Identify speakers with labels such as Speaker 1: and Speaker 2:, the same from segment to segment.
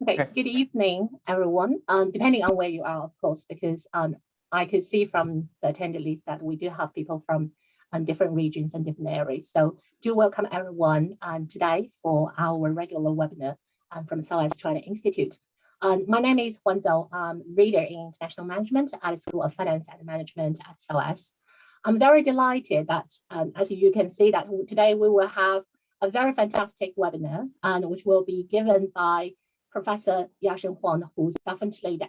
Speaker 1: Okay, good evening, everyone. Um, depending on where you are, of course, because um, I could see from the attendee list that we do have people from um, different regions and different areas. So do welcome everyone um, today for our regular webinar um, from SOAS China Institute. Um, my name is Huan Zhou. I'm reader in international management at the School of Finance and Management at SOAS. I'm very delighted that, um, as you can see, that today we will have a very fantastic webinar, and which will be given by Professor Yasheng Huang, who's definitely the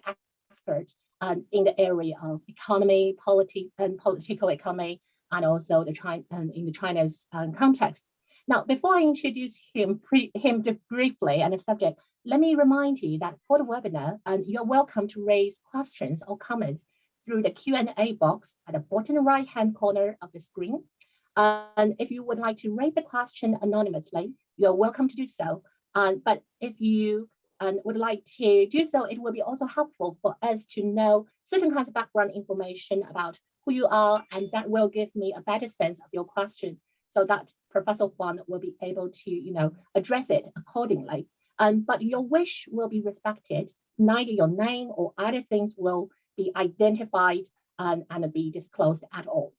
Speaker 1: expert um, in the area of economy, polity, and political economy, and also the China um, in the China's um, context. Now, before I introduce him, him briefly and the subject, let me remind you that for the webinar, um, you're welcome to raise questions or comments through the Q&A box at the bottom right-hand corner of the screen. And if you would like to raise the question anonymously, you're welcome to do so. Um, but if you um, would like to do so, it will be also helpful for us to know certain kinds of background information about who you are, and that will give me a better sense of your question so that Professor Huang will be able to, you know, address it accordingly. Um, but your wish will be respected. Neither your name or other things will be identified um, and be disclosed at all.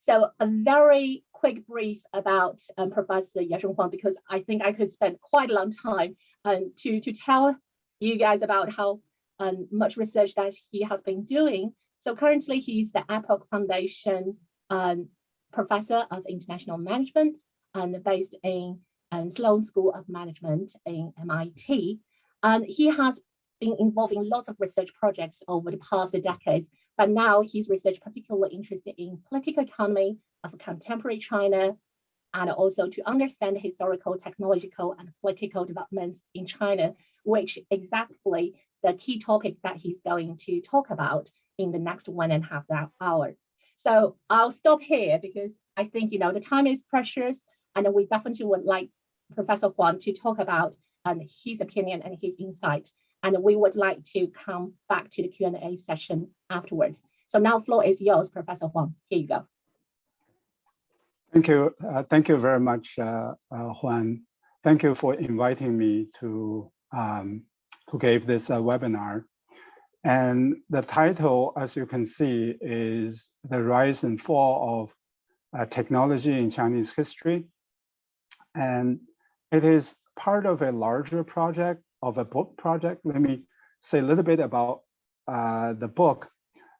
Speaker 1: So a very quick brief about um, Professor Yasheng Huang, because I think I could spend quite a long time um, to, to tell you guys about how um, much research that he has been doing. So currently he's the Epoch Foundation um, Professor of International Management and based in um, Sloan School of Management in MIT. And he has been involved in lots of research projects over the past decades, but now his research particularly interested in political economy of contemporary China, and also to understand historical, technological, and political developments in China, which exactly the key topic that he's going to talk about in the next one and a half hour. So I'll stop here because I think, you know, the time is precious and we definitely would like Professor Huang to talk about um, his opinion and his insight. And we would like to come back to the Q&A session afterwards. So now floor is yours, Professor Huang. Here you go.
Speaker 2: Thank you. Uh, thank you very much, uh, uh, Huan. Thank you for inviting me to, um, to give this uh, webinar. And the title, as you can see, is The Rise and Fall of uh, Technology in Chinese History. And it is part of a larger project of a book project. Let me say a little bit about uh, the book.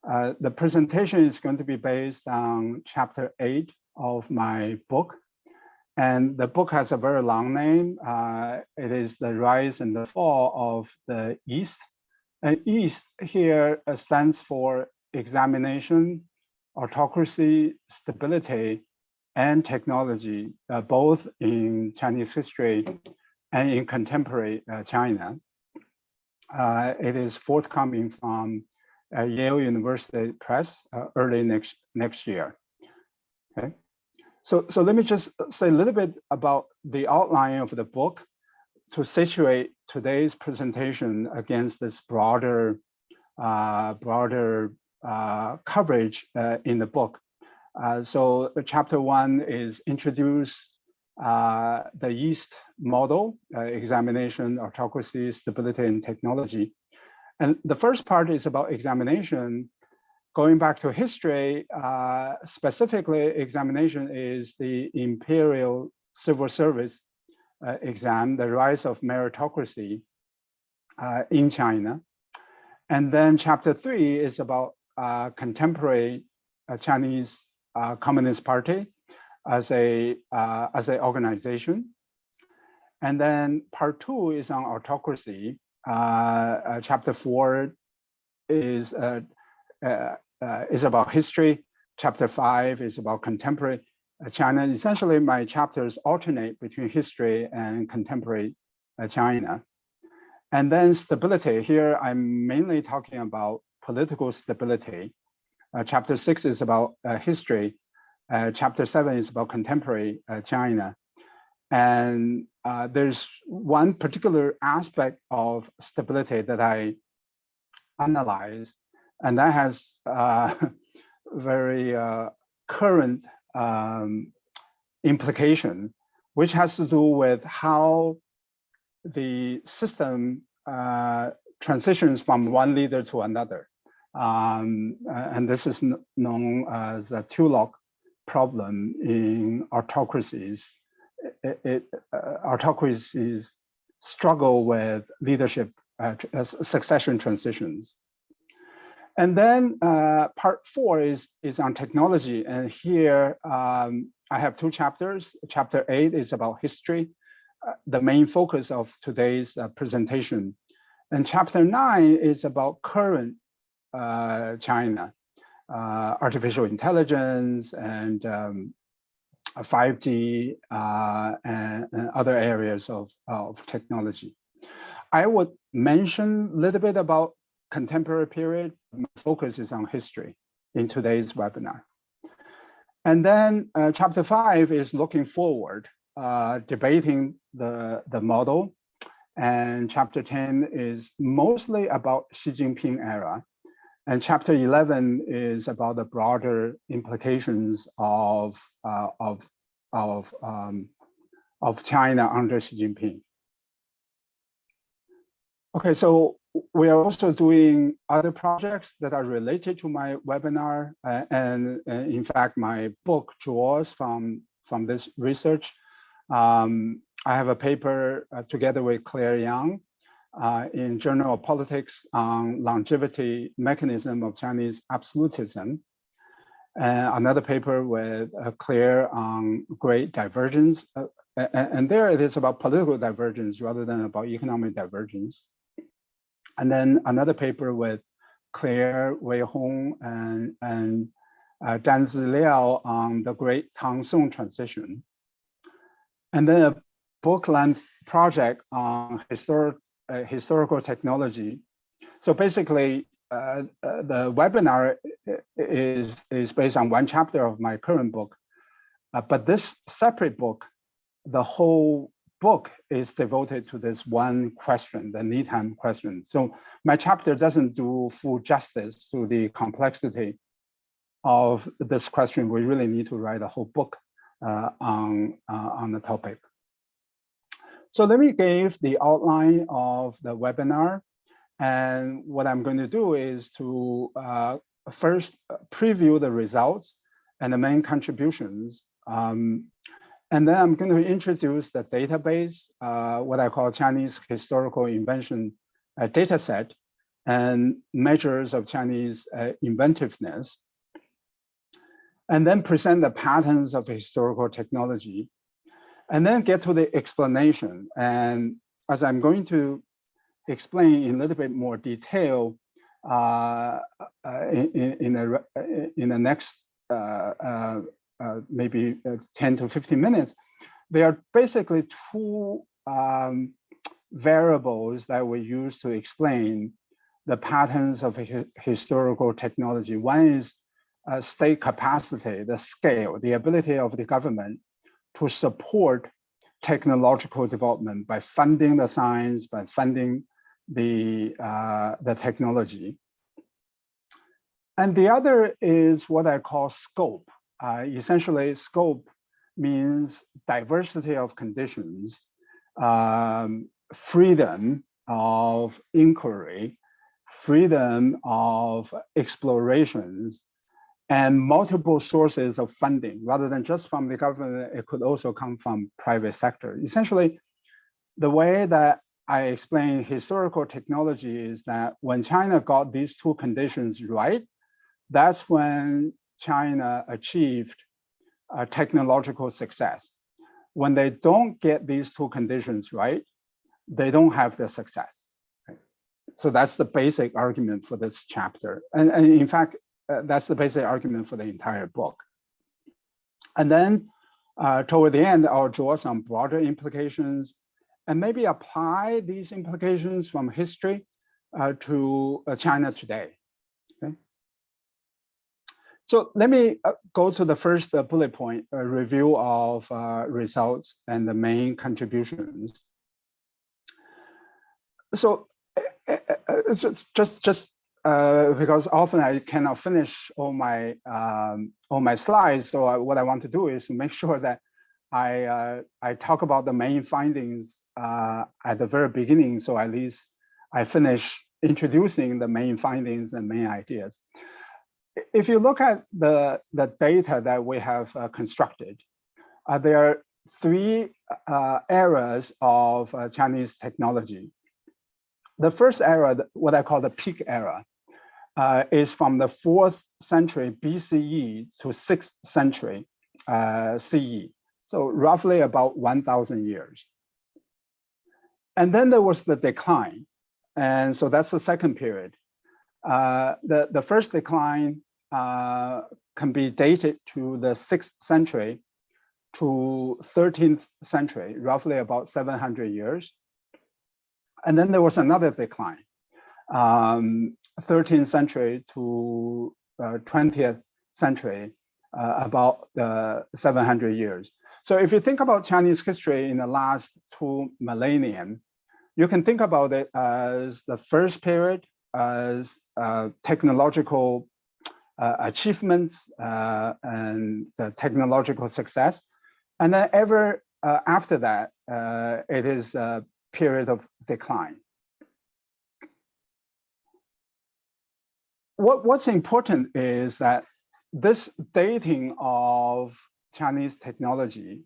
Speaker 2: The presentation is going to be based on chapter eight of my book. And the book has a very long name. Uh, it is The Rise and the Fall of the East. And East here uh, stands for examination, autocracy, stability, and technology, uh, both in Chinese history and in contemporary uh, China. Uh, it is forthcoming from uh, Yale University Press uh, early next next year. Okay, so so let me just say a little bit about the outline of the book to situate today's presentation against this broader uh, broader uh, coverage in the book. so chapter one is introduce uh, the EAST model, uh, examination, autocracy, stability, and technology. And the first part is about examination. Going back to history, uh, specifically examination is the imperial civil service uh, exam, the rise of meritocracy uh, in China. And then chapter three is about uh, contemporary Chinese Communist Party, as a uh, as an organization. And then part two is on autocracy. Uh, uh, chapter four is uh, uh, uh, is about history. Chapter five is about contemporary China. Essentially, my chapters alternate between history and contemporary China. And then stability. Here, I'm mainly talking about political stability. chapter six is about history uh, chapter seven is about contemporary uh, China. And uh, there's one particular aspect of stability that I analyzed, and that has uh, very uh, current um, implication, which has to do with how the system uh, transitions from one leader to another. Um, and this is known as a Tullock problem in autocracies. It, it, uh, autocracies struggle with leadership uh, succession transitions. And then uh, part four is, is on technology. And here um, I have two chapters. Chapter eight is about history, uh, the main focus of today's uh, presentation. And chapter nine is about current uh, China, uh, artificial intelligence and um, 5G uh, and, and, other areas of, of technology. I would mention a little bit about contemporary period. My focus is on history in today's webinar. And then uh, chapter five is looking forward, uh, debating the, the model. And chapter 10 is mostly about Xi Jinping era. And chapter 11 is about the broader implications of, uh, of, of, um, of China under Xi Jinping. Okay, so we are also doing other projects that are related to my webinar. Uh, and uh, in fact, my book draws from, from this research. Um, I have a paper uh, together with Claire Yang uh, in Journal of Politics on longevity mechanism of Chinese absolutism. And another paper with uh, Claire on great divergence. Uh, and there it is about political divergence rather than about economic divergence. And then another paper with Claire Wei Hong and, and uh, Dan Liao on the Great Tang Song transition. And then a book length project on historic, uh, historical technology. So basically, uh, uh, the webinar is, is based on one chapter of my current book. Uh, but this separate book, the whole book is devoted to this one question, the Needham question. So my chapter doesn't do full justice to the complexity of this question. We really need to write a whole book uh, on, uh, on the topic. So let me give the outline of the webinar. And what I'm going to do is to uh, first preview the results and the main contributions. Um, and then I'm going to introduce the database, uh, what I call Chinese historical invention uh, data set and measures of Chinese uh, inventiveness. And then present the patterns of historical technology. And then get to the explanation. And as I'm going to explain in a little bit more detail uh, uh, in, in, in the next uh, maybe uh, 10 to 15 minutes, they are basically two um, variables that we use to explain the patterns of historical technology. One is uh, state capacity, the scale, the ability of the government to support technological development by funding the science, by funding the, uh, the technology. And the other is what I call scope. Uh, essentially, scope means diversity of conditions, um, freedom of inquiry, freedom of explorations, and multiple sources of funding rather than just from the government, it could also come from private sector. Essentially, the way that I explain historical technology is that when China got these two conditions right, that's when China achieved a technological success. When they don't get these two conditions right, they don't have the success. So that's the basic argument for this chapter. And, and in fact, uh, that's the basic argument for the entire book. And then uh, toward the end, I'll draw some broader implications and maybe apply these implications from history uh, to uh, China today. So let me uh, go to the first uh, bullet point, a review of uh, results and the main contributions. So it's just just, just uh, because often I cannot finish all my um, all my slides. So I, what I want to do is make sure that I, uh, I talk about the main findings uh, at the very beginning, so at least I finish introducing the main findings and main ideas. If you look at the, the data that we have uh, constructed, uh, there are three uh, eras of uh, Chinese technology. The first era, what I call the peak era, uh, is from the fourth century BCE to sixth century uh, CE. So roughly about 1000 years. And then there was the decline. And so that's the second period. Uh, the, the first decline uh, can be dated to the sixth century to 13th century, roughly about 700 years. And then there was another decline, um, 13th century to uh, 20th century, uh, about uh, 700 years. So if you think about Chinese history in the last two millennium, you can think about it as the first period as uh, technological achievements uh, and the technological success. And then ever uh, after that, uh, it is a period of decline. What, what's important is that this dating of Chinese technology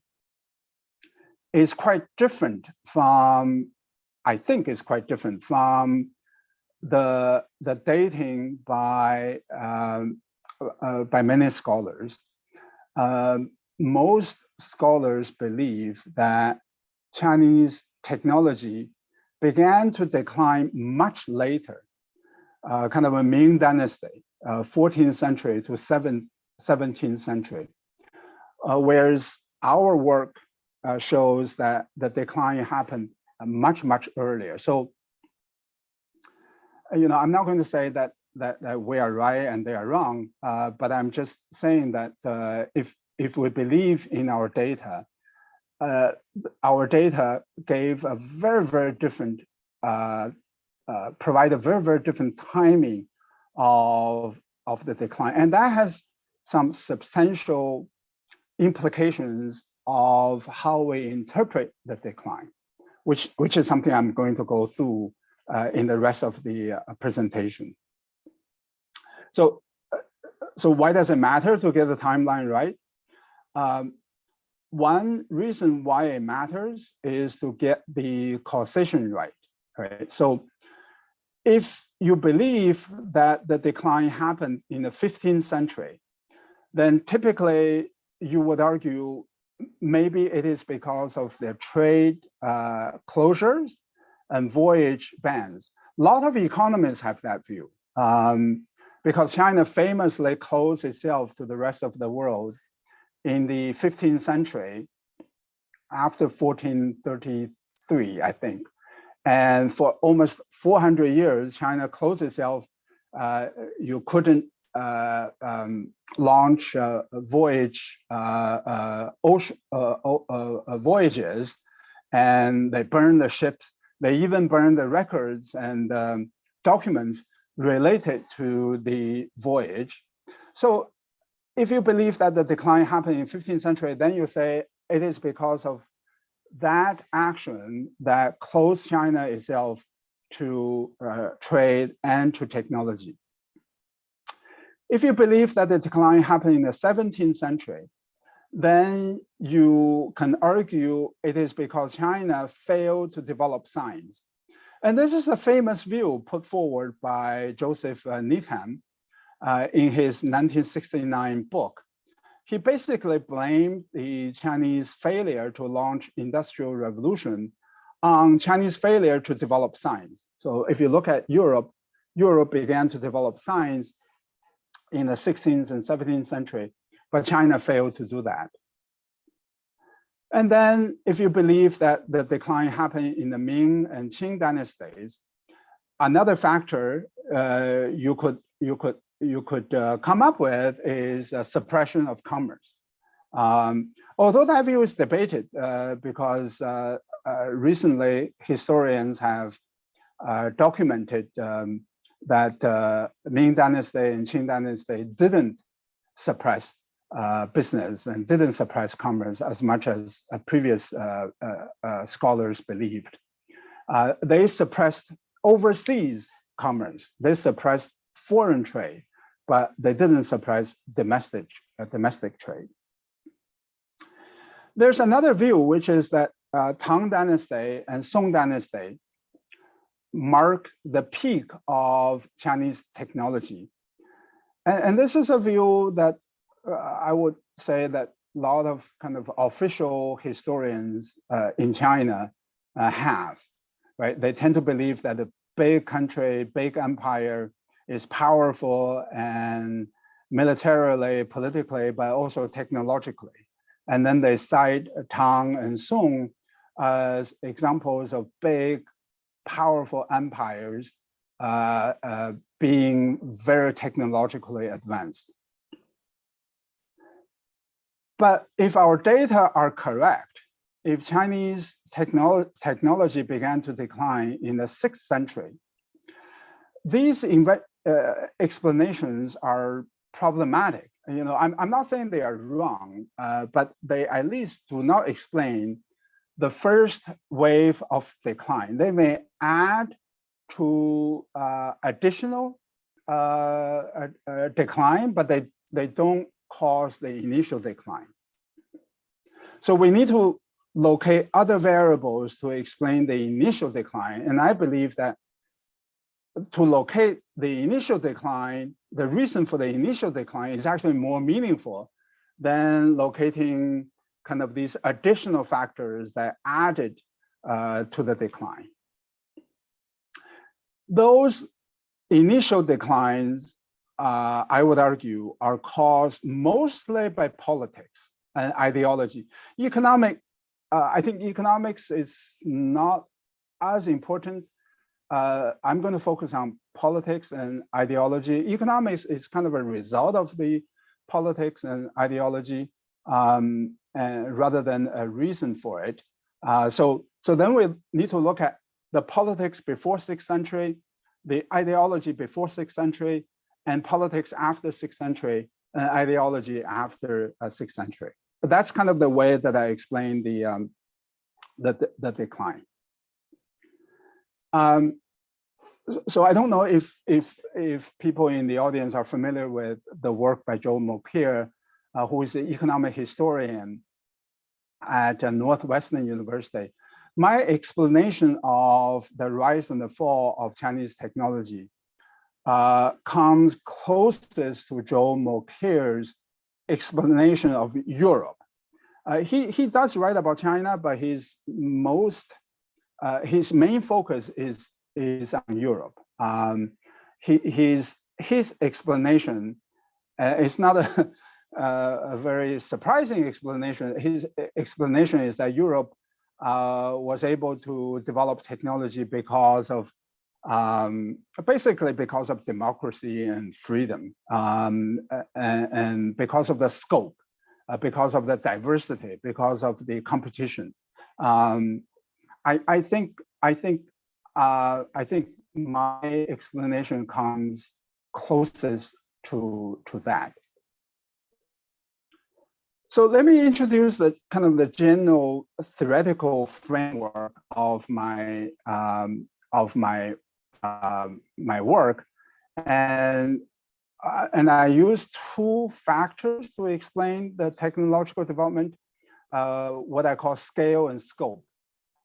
Speaker 2: is quite different from, I think is quite different from the, the dating by, um, uh, by many scholars. Um, most scholars believe that Chinese technology began to decline much later, uh, kind of a Ming dynasty, uh, 14th century to 7th, 17th century. Uh, whereas our work uh, shows that the decline happened much, much earlier. So, you know, I'm not going to say that that, that we are right and they are wrong, uh, but I'm just saying that uh, if if we believe in our data, uh, our data gave a very, very different, uh, uh, provide a very, very different timing of, of the decline. And that has some substantial implications of how we interpret the decline, which, which is something I'm going to go through in the rest of the uh, presentation. So, uh, so why does it matter to get the timeline right? Um, one reason why it matters is to get the causation right, right? So if you believe that the decline happened in the 15th century, then typically you would argue maybe it is because of the trade uh, closures and voyage bans. A lot of economists have that view um, because China famously closed itself to the rest of the world in the 15th century, after 1433, I think. And for almost 400 years, China closed itself. Uh, you couldn't uh, um, launch uh, voyage uh, uh, ocean uh, voyages, and they burned the ships. They even burned the records and um, documents related to the voyage. So if you believe that the decline happened in 15th century, then you say it is because of that action that closed China itself to uh, trade and to technology. If you believe that the decline happened in the 17th century, then you can argue it is because China failed to develop science. And this is a famous view put forward by Joseph uh, Needham, uh, in his 1969 book. He basically blamed the Chinese failure to launch industrial revolution on Chinese failure to develop science. So if you look at Europe, Europe began to develop science in the 16th and 17th century, but China failed to do that. And then if you believe that the decline happened in the Ming and Qing dynasties, another factor uh, you could you could you could uh, come up with is a suppression of commerce. Um, although that view is debated uh, because uh, uh recently historians have uh, documented um, that Ming Dynasty and Qing Dynasty didn't suppress uh, business and didn't suppress commerce as much as uh, previous uh, scholars believed. they suppressed overseas commerce. They suppressed foreign trade, but they didn't suppress domestic, domestic trade. There's another view, which is that Tang Dynasty and Song Dynasty mark the peak of Chinese technology. And, and this is a view that I would say that a lot of kind of official historians uh, in China uh, have, right? They tend to believe that a big country, big empire is powerful and militarily, politically, but also technologically. And then they cite Tang and Song as examples of big, powerful empires uh, uh, being very technologically advanced. But if our data are correct, if Chinese technolo technology began to decline in the sixth century, these uh, explanations are problematic. You know, I'm, I'm not saying they are wrong, uh, but they at least do not explain the first wave of decline. They may add to uh, additional uh, decline, but they, they don't cause the initial decline. So we need to locate other variables to explain the initial decline. And I believe that to locate the initial decline, the reason for the initial decline is actually more meaningful than locating kind of these additional factors that added uh, to the decline. Those initial declines uh, I would argue, are caused mostly by politics and ideology. Economic, uh, I think economics is not as important. Uh, I'm going to focus on politics and ideology. Economics is kind of a result of the politics and ideology um, and rather than a reason for it. Uh, so, so then we need to look at the politics before 6th century, the ideology before 6th century, and politics after 6th century and ideology after uh, 6th century. But that's kind of the way that I explain the, um, the, the, decline. Um, so I don't know if, if, if people in the audience are familiar with the work by Joe Mokyr, uh, who is an economic historian at uh, Northwestern University. My explanation of the rise and the fall of Chinese technology uh, comes closest to Joel Mokyr's explanation of Europe. Uh, he, he does write about China, but his most, uh, his main focus is, is on Europe. Um, he, his, his explanation uh, is not a, a very surprising explanation. His explanation is that Europe uh, was able to develop technology because of um, basically because of democracy and freedom, um, and, and, because of the scope, uh, because of the diversity, because of the competition. Um, I, I, think I think uh, I think my explanation comes closest to to that. So let me introduce the kind of the general theoretical framework of my um, of my um, my work. And, uh, and I use two factors to explain the technological development, uh, what I call scale and scope.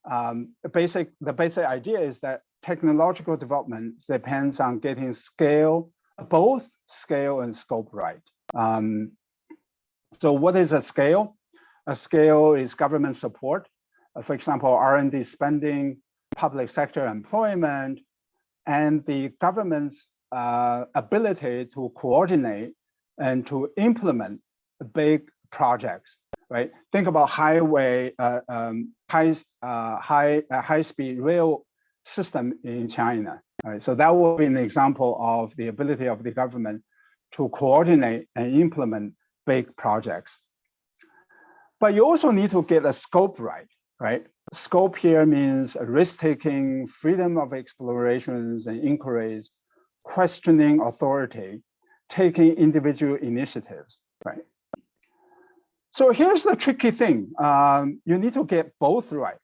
Speaker 2: Um, basic, the basic idea is that technological development depends on getting scale, both scale and scope right. Um, so what is a scale? A scale is government support. Uh, for example, R&D spending, public sector employment, and the government's uh, ability to coordinate and to implement big projects, right? Think about highway, uh, um, high, uh, high, uh, high speed rail system in China. Right? So that will be an example of the ability of the government to coordinate and implement big projects. But you also need to get a scope right, right? Scope here means risk-taking, freedom of explorations and inquiries, questioning authority, taking individual initiatives, right? So here's the tricky thing. Um, you need to get both right.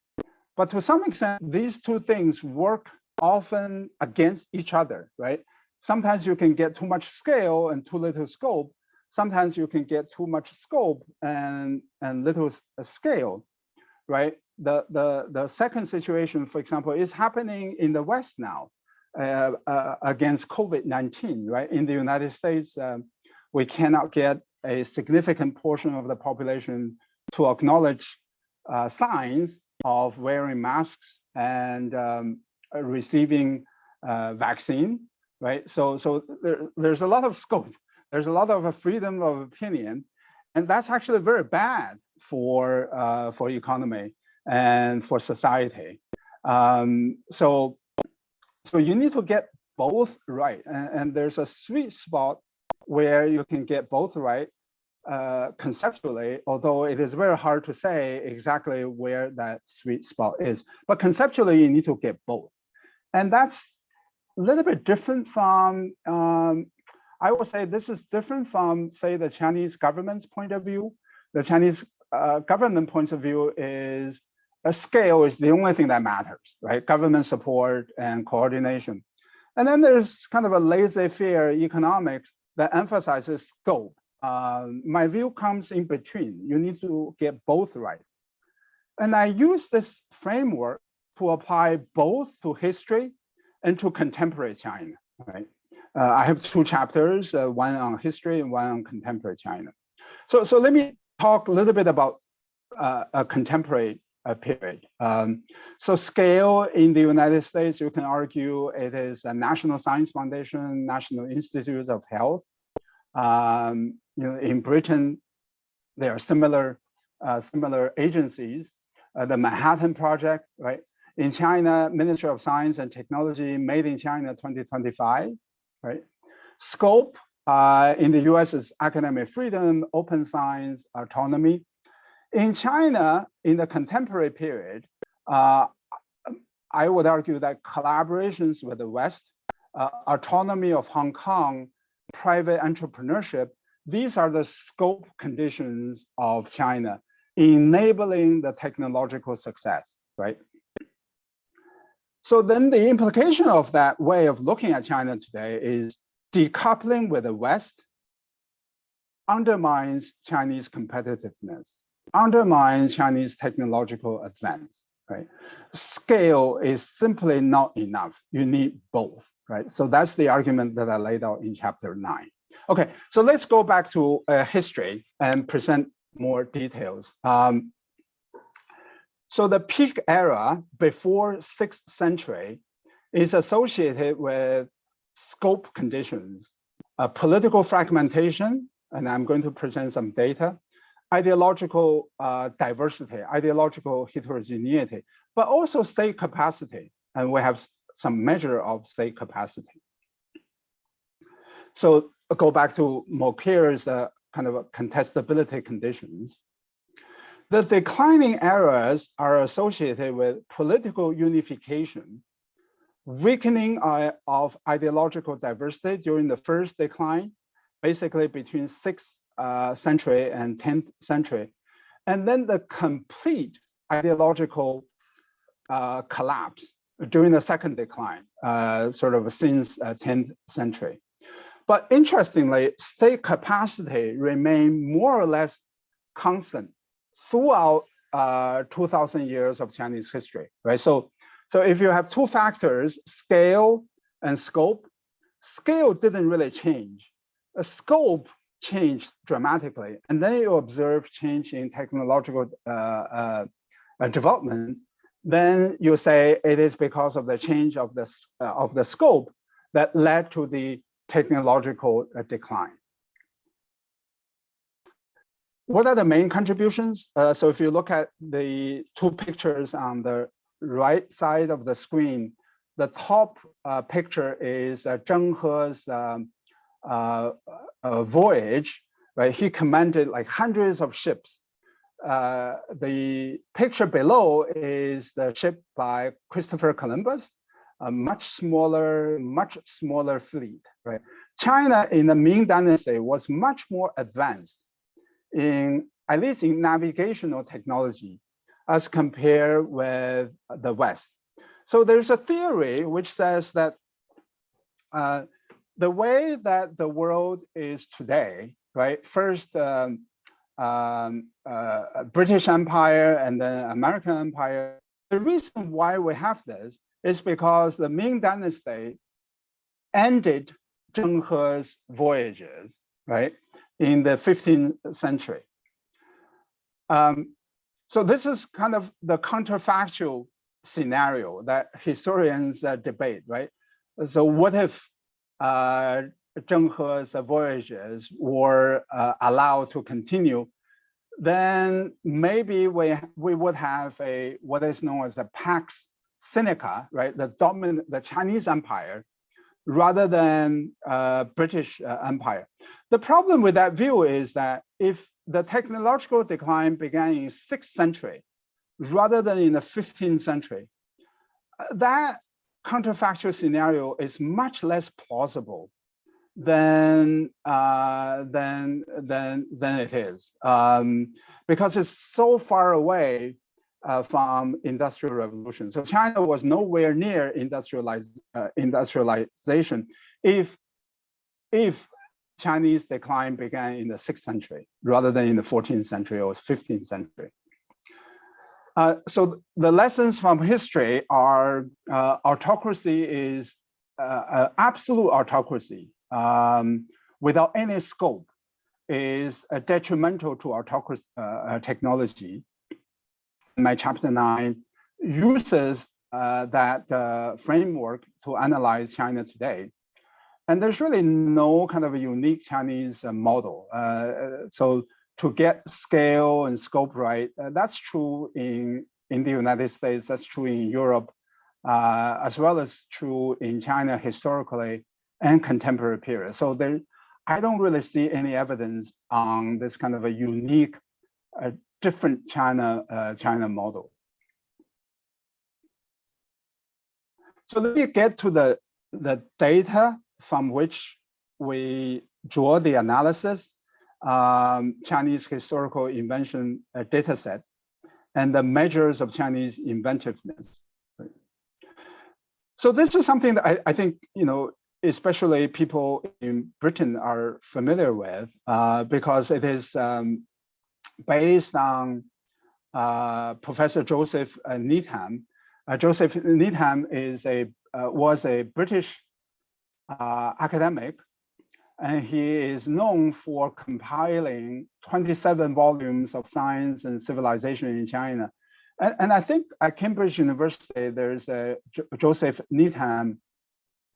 Speaker 2: But to some extent, these two things work often against each other, right? Sometimes you can get too much scale and too little scope. Sometimes you can get too much scope and, and little scale, right? The, the, the second situation, for example, is happening in the West now uh, uh, against COVID-19, right? In the United States, um, we cannot get a significant portion of the population to acknowledge uh, signs of wearing masks and um, receiving uh, vaccine, right? So, so there, there's a lot of scope. There's a lot of a freedom of opinion, and that's actually very bad for uh, for economy and for society. Um, so, so you need to get both right, and, and there's a sweet spot where you can get both right uh, conceptually, although it is very hard to say exactly where that sweet spot is. But conceptually, you need to get both. And that's a little bit different from, um, I would say this is different from, say, the Chinese government's point of view. The Chinese uh, government point of view is a scale is the only thing that matters, right? Government support and coordination. And then there's kind of a laissez-faire economics that emphasizes scope. Uh, my view comes in between. You need to get both right. And I use this framework to apply both to history and to contemporary China, right? Uh, I have two chapters, uh, one on history and one on contemporary China. So, so let me talk a little bit about uh, a contemporary uh, period. Um, so scale in the United States, you can argue it is a National Science Foundation, National Institutes of Health. Um, you know, in Britain, there are similar uh, similar agencies. Uh, the Manhattan Project, right? In China, Ministry of Science and Technology, Made in China 2025, right? Scope uh, in the US is academic freedom, open science, autonomy. In China, in the contemporary period, uh, I would argue that collaborations with the West, uh, autonomy of Hong Kong, private entrepreneurship, these are the scope conditions of China enabling the technological success, right? So then the implication of that way of looking at China today is decoupling with the West undermines Chinese competitiveness, undermines Chinese technological advance, right? Scale is simply not enough. You need both, right? So that's the argument that I laid out in chapter nine. Okay, so let's go back to uh, history and present more details. Um, so the peak era before 6th century is associated with scope conditions, uh, political fragmentation, and I'm going to present some data, ideological uh, diversity, ideological heterogeneity, but also state capacity. And we have some measure of state capacity. So go back to Mokyr's uh, kind of contestability conditions. The declining eras are associated with political unification, weakening uh, of ideological diversity during the first decline, basically between 6th uh, century and 10th century, and then the complete ideological uh, collapse during the second decline, uh, sort of since 10th uh, century. But interestingly, state capacity remained more or less constant throughout uh, 2000 years of Chinese history, right? So, so if you have two factors, scale and scope, scale didn't really change. The scope changed dramatically. And then you observe change in technological uh, uh, development, then you say it is because of the change of the, uh, of the scope that led to the technological uh, decline. What are the main contributions? Uh, so if you look at the two pictures on the right side of the screen, the top uh, picture is Zheng He's um, uh, voyage, right? He commanded like hundreds of ships. Uh, the picture below is the ship by Christopher Columbus, a much smaller, much smaller fleet, right? China in the Ming Dynasty was much more advanced in at least in navigational technology, as compared with the West. So there's a theory which says that uh, the way that the world is today, right? First, um, um, uh, British Empire and then American Empire. The reason why we have this is because the Ming Dynasty ended Zheng He's voyages, right, in the 15th century. Um, so this is kind of the counterfactual scenario that historians uh, debate, right? So what if uh, Zheng He's voyages were uh, allowed to continue, then maybe we, we would have a what is known as a Pax Sinica, right? The dominant, the Chinese empire, rather than uh, British uh, empire. The problem with that view is that if the technological decline began in sixth century, rather than in the 15th century, uh, that counterfactual scenario is much less plausible than uh, than than than it is um, because it's so far away uh, from industrial revolution. So China was nowhere near industrialize, uh, industrialization if if Chinese decline began in the sixth century rather than in the 14th century or 15th century. Uh, so the lessons from history are uh, autocracy is uh, absolute autocracy um, without any scope is detrimental to autocracy uh, technology. My chapter nine uses uh, that framework to analyze China today. And there's really no kind of a unique Chinese model. so to get scale and scope right. Uh, that's true in, in the United States, that's true in Europe, uh, as well as true in China historically and contemporary period. So there, I don't really see any evidence on this kind of a unique, uh, different China, uh, China model. So let me get to the, the data from which we draw the analysis um, Chinese historical invention uh, data set and the measures of Chinese inventiveness. So this is something that I, I, think, you know, especially people in Britain are familiar with uh, because it is um, based on uh, Professor Joseph uh, Needham. Uh, Joseph Needham is a uh, was a British uh, academic and he is known for compiling 27 volumes of science and civilization in China. And, and I think at Cambridge University, there's a J Joseph Needham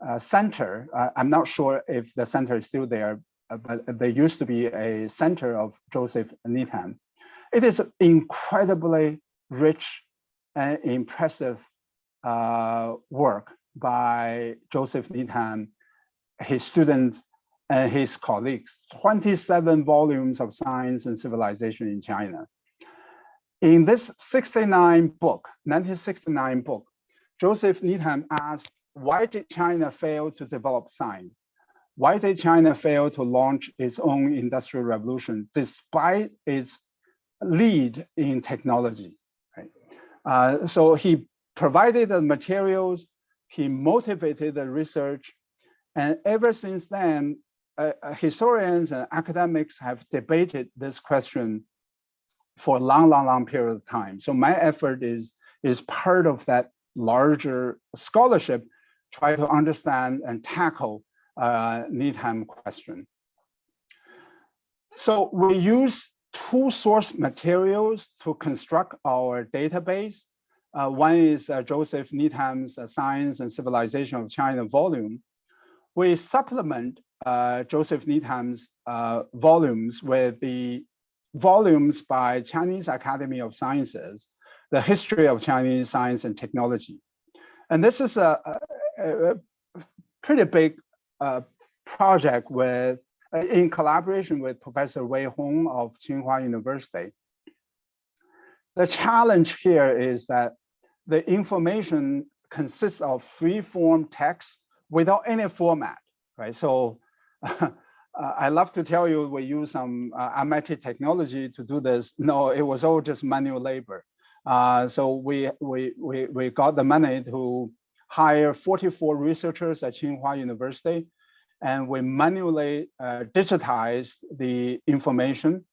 Speaker 2: uh, Center. Uh, I'm not sure if the center is still there, uh, but there used to be a center of Joseph Needham. It is incredibly rich and impressive uh, work by Joseph Needham, his students, and his colleagues, 27 volumes of science and civilization in China. In this 69 book, 1969 book, Joseph Needham asked, why did China fail to develop science? Why did China fail to launch its own industrial revolution despite its lead in technology? Right? Uh, so he provided the materials, he motivated the research, and ever since then, uh, uh, historians and academics have debated this question for a long, long, long period of time. So my effort is, is part of that larger scholarship, try to understand and tackle uh, Needham question. So we use two source materials to construct our database. Uh, one is uh, Joseph Needham's uh, Science and Civilization of China volume. We supplement Joseph Needham's uh, volumes with the volumes by Chinese Academy of Sciences, the history of Chinese science and technology. And this is a, a, a pretty big uh, project with uh, in collaboration with Professor Wei Hong of Tsinghua University. The challenge here is that the information consists of free form text without any format, right? So uh, I love to tell you we use some uh, MIT technology to do this. No, it was all just manual labor. Uh, so we, we, we, we got the money to hire 44 researchers at Tsinghua University, and we manually uh, digitized the information.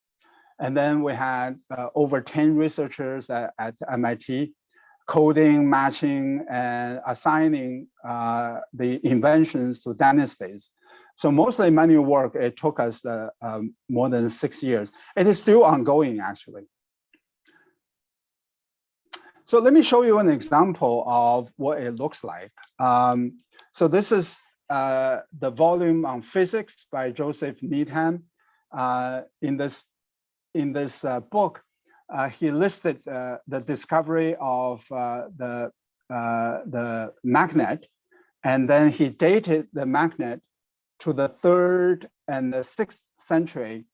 Speaker 2: And then we had uh, over 10 researchers at, at, MIT coding, matching, and assigning uh, the inventions to dynasties. So mostly manual work, it took us uh, um, more than six years. It is still ongoing, actually. So let me show you an example of what it looks like. Um, so this is uh, the volume on physics by Joseph Needham. Uh, in this, in this uh, book, uh, he listed uh, the discovery of the, the magnet, and then he dated the magnet to the third and the sixth century.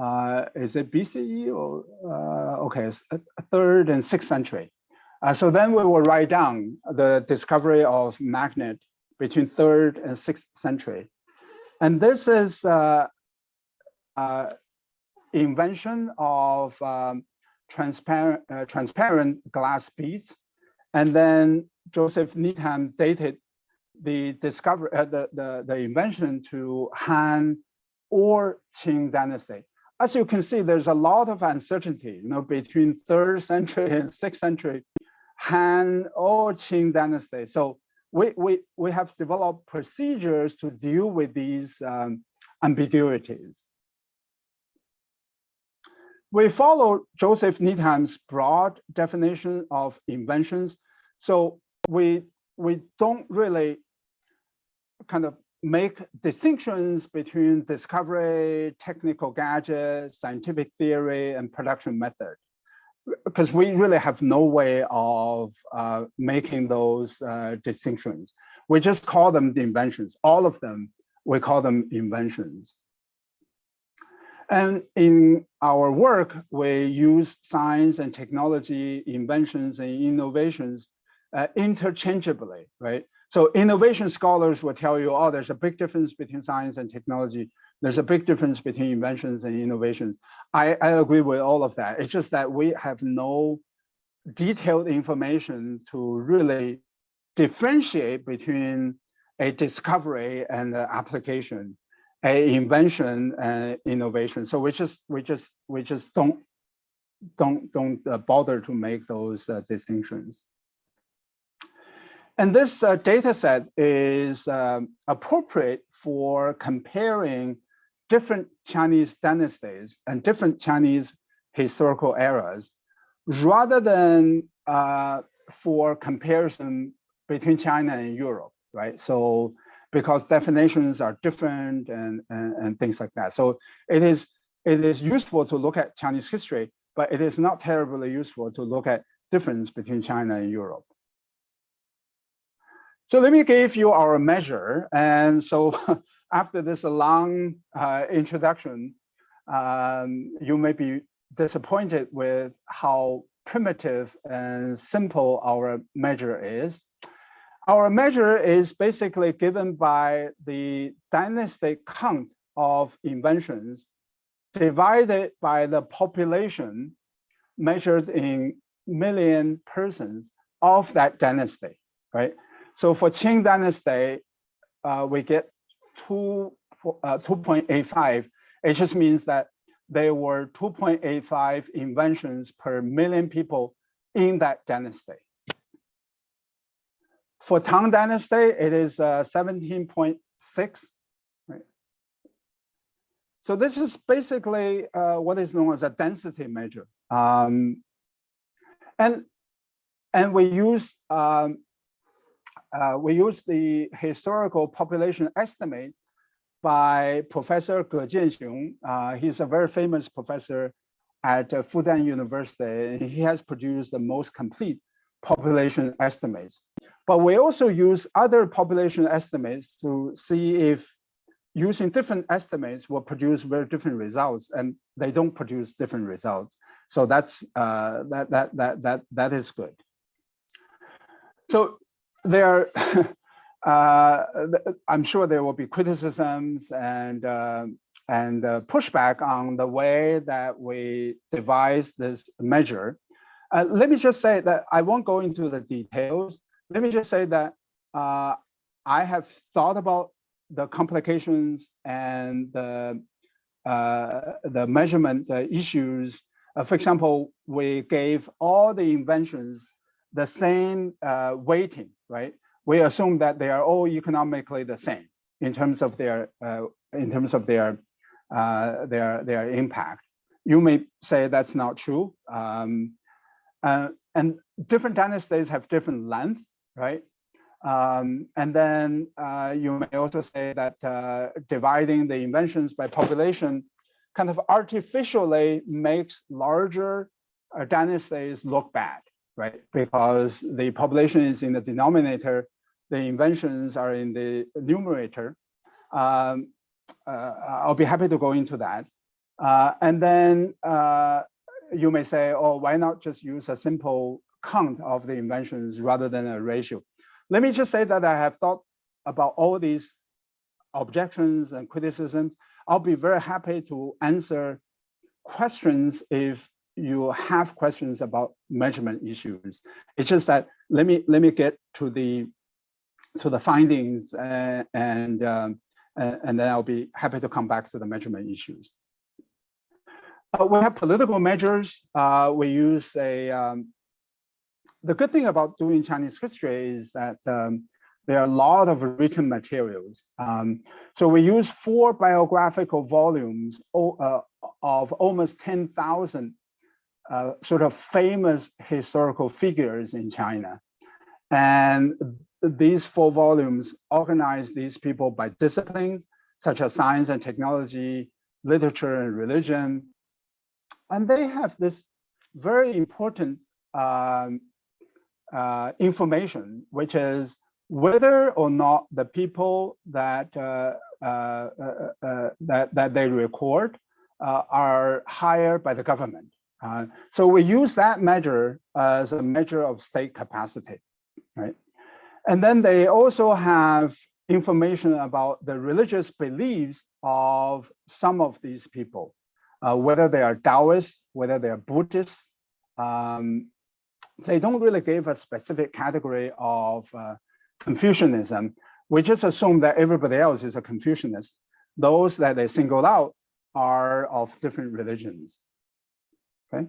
Speaker 2: Uh, is it BCE or uh, okay, third and sixth century. Uh, so then we will write down the discovery of magnet between third and sixth century. And this is uh, uh, invention of um, transparent, uh, transparent glass beads. And then Joseph Needham dated the discovery, uh, the, the, the invention to Han or Qing dynasty. As you can see, there's a lot of uncertainty, you know, between third century and sixth century, Han or Qing dynasty. So we, we, we have developed procedures to deal with these um, ambiguities. We follow Joseph Needham's broad definition of inventions. So we, we don't really kind of make distinctions between discovery, technical gadgets, scientific theory, and production method. Because we really have no way of uh, making those uh, distinctions. We just call them the inventions. All of them, we call them inventions. And in our work, we use science and technology, inventions and innovations uh, interchangeably, right? So innovation scholars will tell you, oh, there's a big difference between science and technology. There's a big difference between inventions and innovations. I, I agree with all of that. It's just that we have no detailed information to really differentiate between a discovery and an application, a invention and innovation. So we just we just we just don't don't don't bother to make those uh, distinctions. And this uh, data set is um, appropriate for comparing different Chinese dynasties and different Chinese historical eras, rather than uh, for comparison between China and Europe, right? So because definitions are different and, and, and things like that. So it is, it is useful to look at Chinese history, but it is not terribly useful to look at difference between China and Europe. So let me give you our measure. And so after this long uh, introduction, um, you may be disappointed with how primitive and simple our measure is. Our measure is basically given by the dynastic count of inventions divided by the population measured in million persons of that dynasty, right? So for Qing Dynasty, uh, we get two, uh, 2.85. It just means that there were 2.85 inventions per million people in that dynasty. For Tang Dynasty, it is uh, 17.6. Right? So this is basically uh, what is known as a density measure. Um, and, and we use um, uh, we use the historical population estimate by Professor Ge Jianxiong. Uh, he's a very famous professor at uh, Fudan University. He has produced the most complete population estimates. But we also use other population estimates to see if using different estimates will produce very different results and they don't produce different results. So that's uh, that, that, that, that, that is good. So there uh, I'm sure there will be criticisms and uh, and uh, pushback on the way that we devise this measure. Uh, let me just say that I won't go into the details. Let me just say that uh, I have thought about the complications and the uh, the measurement issues. for example, we gave all the inventions the same weighting, right? we assume that they are all economically the same in terms of their uh, in terms of their uh, their their impact. You may say that's not true, um, uh, and different dynasties have different length, right? Um, and then uh, you may also say that uh, dividing the inventions by population kind of artificially makes larger uh, dynasties look bad, right? Because the population is in the denominator the inventions are in the numerator. Um, uh, I'll be happy to go into that. Uh, and then uh, you may say, oh, why not just use a simple count of the inventions rather than a ratio? Let me just say that I have thought about all these objections and criticisms. I'll be very happy to answer questions if you have questions about measurement issues. It's just that let me let me get to the to the findings uh, and um, and then I'll be happy to come back to the measurement issues. Uh, we have political measures. Uh, we use a, um, the good thing about doing Chinese history is that um, there are a lot of written materials. Um, so we use four biographical volumes uh, of almost 10,000 uh, sort of famous historical figures in China. And these four volumes organize these people by disciplines, such as science and technology, literature and religion. And they have this very important um, uh, information, which is whether or not the people that uh, uh, uh, uh that, that they record uh, are hired by the government. So we use that measure as a measure of state capacity, right? And then they also have information about the religious beliefs of some of these people, uh, whether they are Taoists, whether they are Buddhists. Um, they don't really give a specific category of uh, Confucianism. We just assume that everybody else is a Confucianist. Those that they singled out are of different religions. Okay.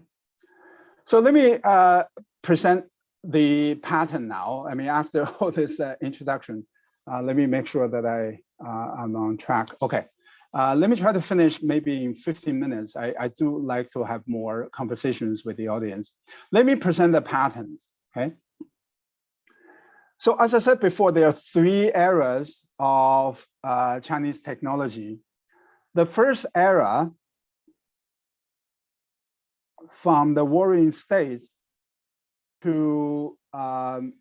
Speaker 2: So let me uh, present the pattern now, I mean, after all this uh, introduction, uh, let me make sure that I uh, am on track. Okay, uh, let me try to finish maybe in 15 minutes. I, I do like to have more conversations with the audience. Let me present the patterns, okay? So as I said before, there are three eras of uh, Chinese technology. The first era from the warring states to um,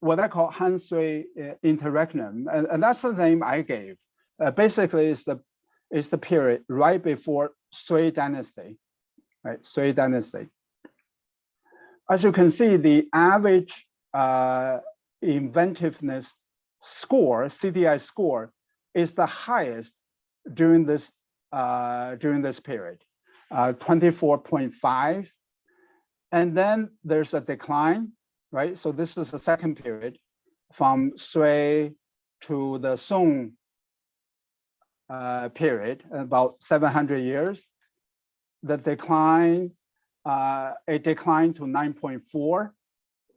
Speaker 2: what I call Han Sui uh, interregnum, and, and, that's the name I gave. Uh, basically, it's the it's the period right before Sui dynasty, right? Sui dynasty. As you can see, the average uh, inventiveness score, CDI score, is the highest during this uh, during this period, uh, 24.5 and then there's a decline, right? So this is the second period from Sui to the Song uh, period, about 700 years. The decline, uh, a decline to 9.4,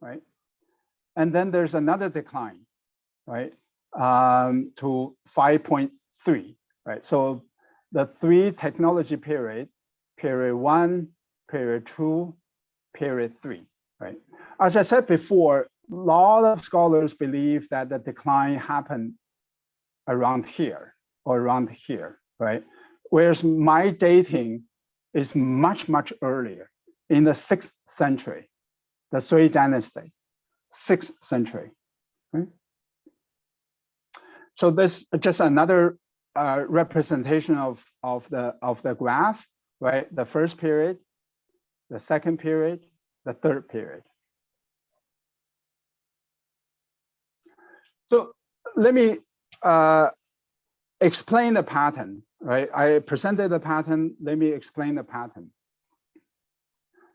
Speaker 2: right? And then there's another decline, right? Um, to 5.3, right? So the three technology period, period one, period two, period three, right? As I said before, a lot of scholars believe that the decline happened around here or around here, right? Whereas my dating is much, much earlier in the sixth century, the Sui dynasty, sixth century. Right? So this is just another uh, representation of, of, the, of the graph, right? The first period, the second period, the third period. So let me uh, explain the pattern, right? I presented the pattern, let me explain the pattern.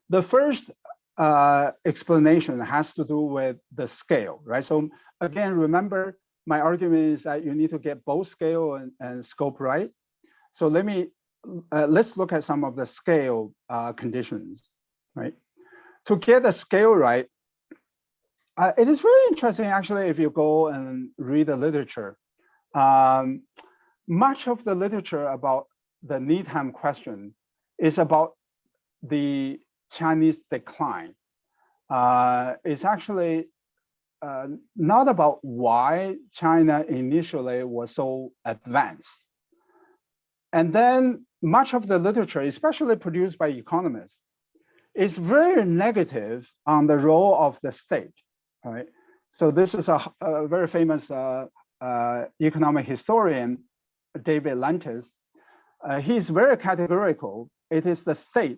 Speaker 2: The first uh, explanation has to do with the scale, right? So again, remember my argument is that you need to get both scale and, and scope right. So let me, uh, let's look at some of the scale uh, conditions, right? To get the scale right, uh, it is very interesting actually if you go and read the literature. Um, much of the literature about the Needham question is about the Chinese decline. Uh, it's actually uh, not about why China initially was so advanced. And then much of the literature, especially produced by economists, is very negative on the role of the state, right? So this is a, a very famous uh, uh, economic historian, David Landes. Uh, he's very categorical. It is the state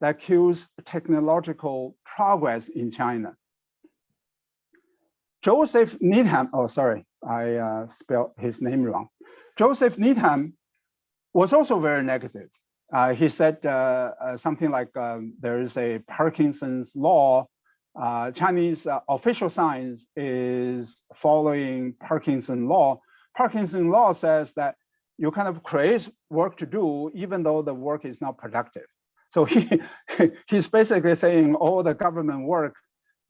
Speaker 2: that kills technological progress in China. Joseph Needham, oh, sorry, I uh, spelled his name wrong. Joseph Needham was also very negative. Uh, he said uh, uh something like um, there is a Parkinson's law. Uh, Chinese uh, official science is following Parkinson law. Parkinson law says that you kind of create work to do even though the work is not productive. So he he's basically saying all the government work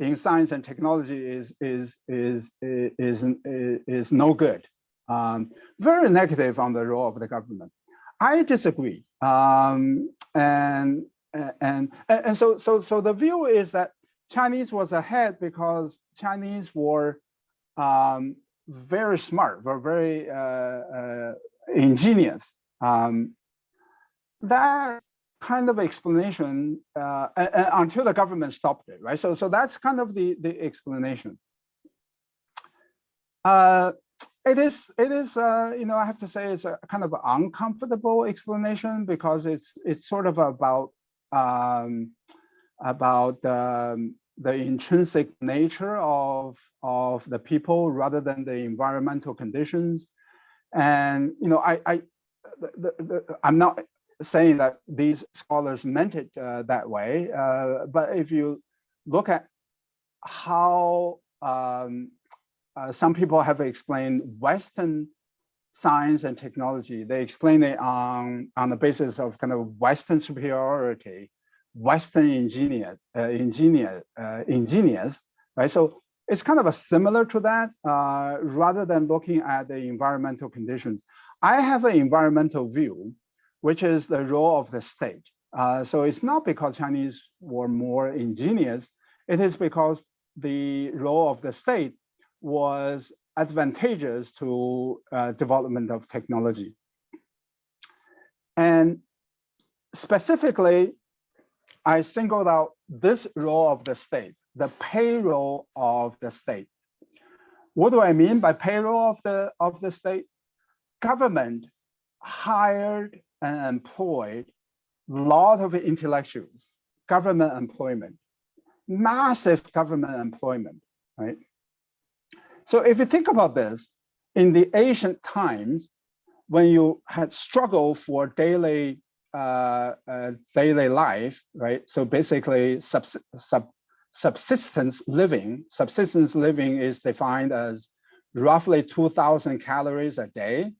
Speaker 2: in science and technology is is is is is, is no good. Um, very negative on the role of the government. I disagree. Um, and and and so so so the view is that Chinese was ahead because Chinese were um, very smart, were very uh, uh, ingenious. Um, that kind of explanation uh, until the government stopped it, right? So, so that's kind of the, the explanation. Uh, it is, it is, uh, you know, I have to say it's a kind of uncomfortable explanation because it's it's sort of about um, about um, the intrinsic nature of of the people rather than the environmental conditions, and you know, I I the, the, I'm not saying that these scholars meant it uh, that way, uh, but if you look at how um, uh, some people have explained Western science and technology, they explain it on, on the basis of kind of Western superiority, Western engineer, uh, engineer, uh, engineers, right? So it's kind of a similar to that, uh, rather than looking at the environmental conditions. I have an environmental view which is the role of the state. Uh, so it's not because Chinese were more ingenious, it is because the role of the state was advantageous to uh, development of technology. And specifically, I singled out this role of the state, the payroll of the state. What do I mean by payroll of the, of the state? Government hired and employed a lot of intellectuals, government employment, massive government employment, right? So if you think about this, in the ancient times, when you had struggle for daily uh, uh, daily life, right? So basically subs sub subsistence living, subsistence living is defined as roughly 2000 calories a day,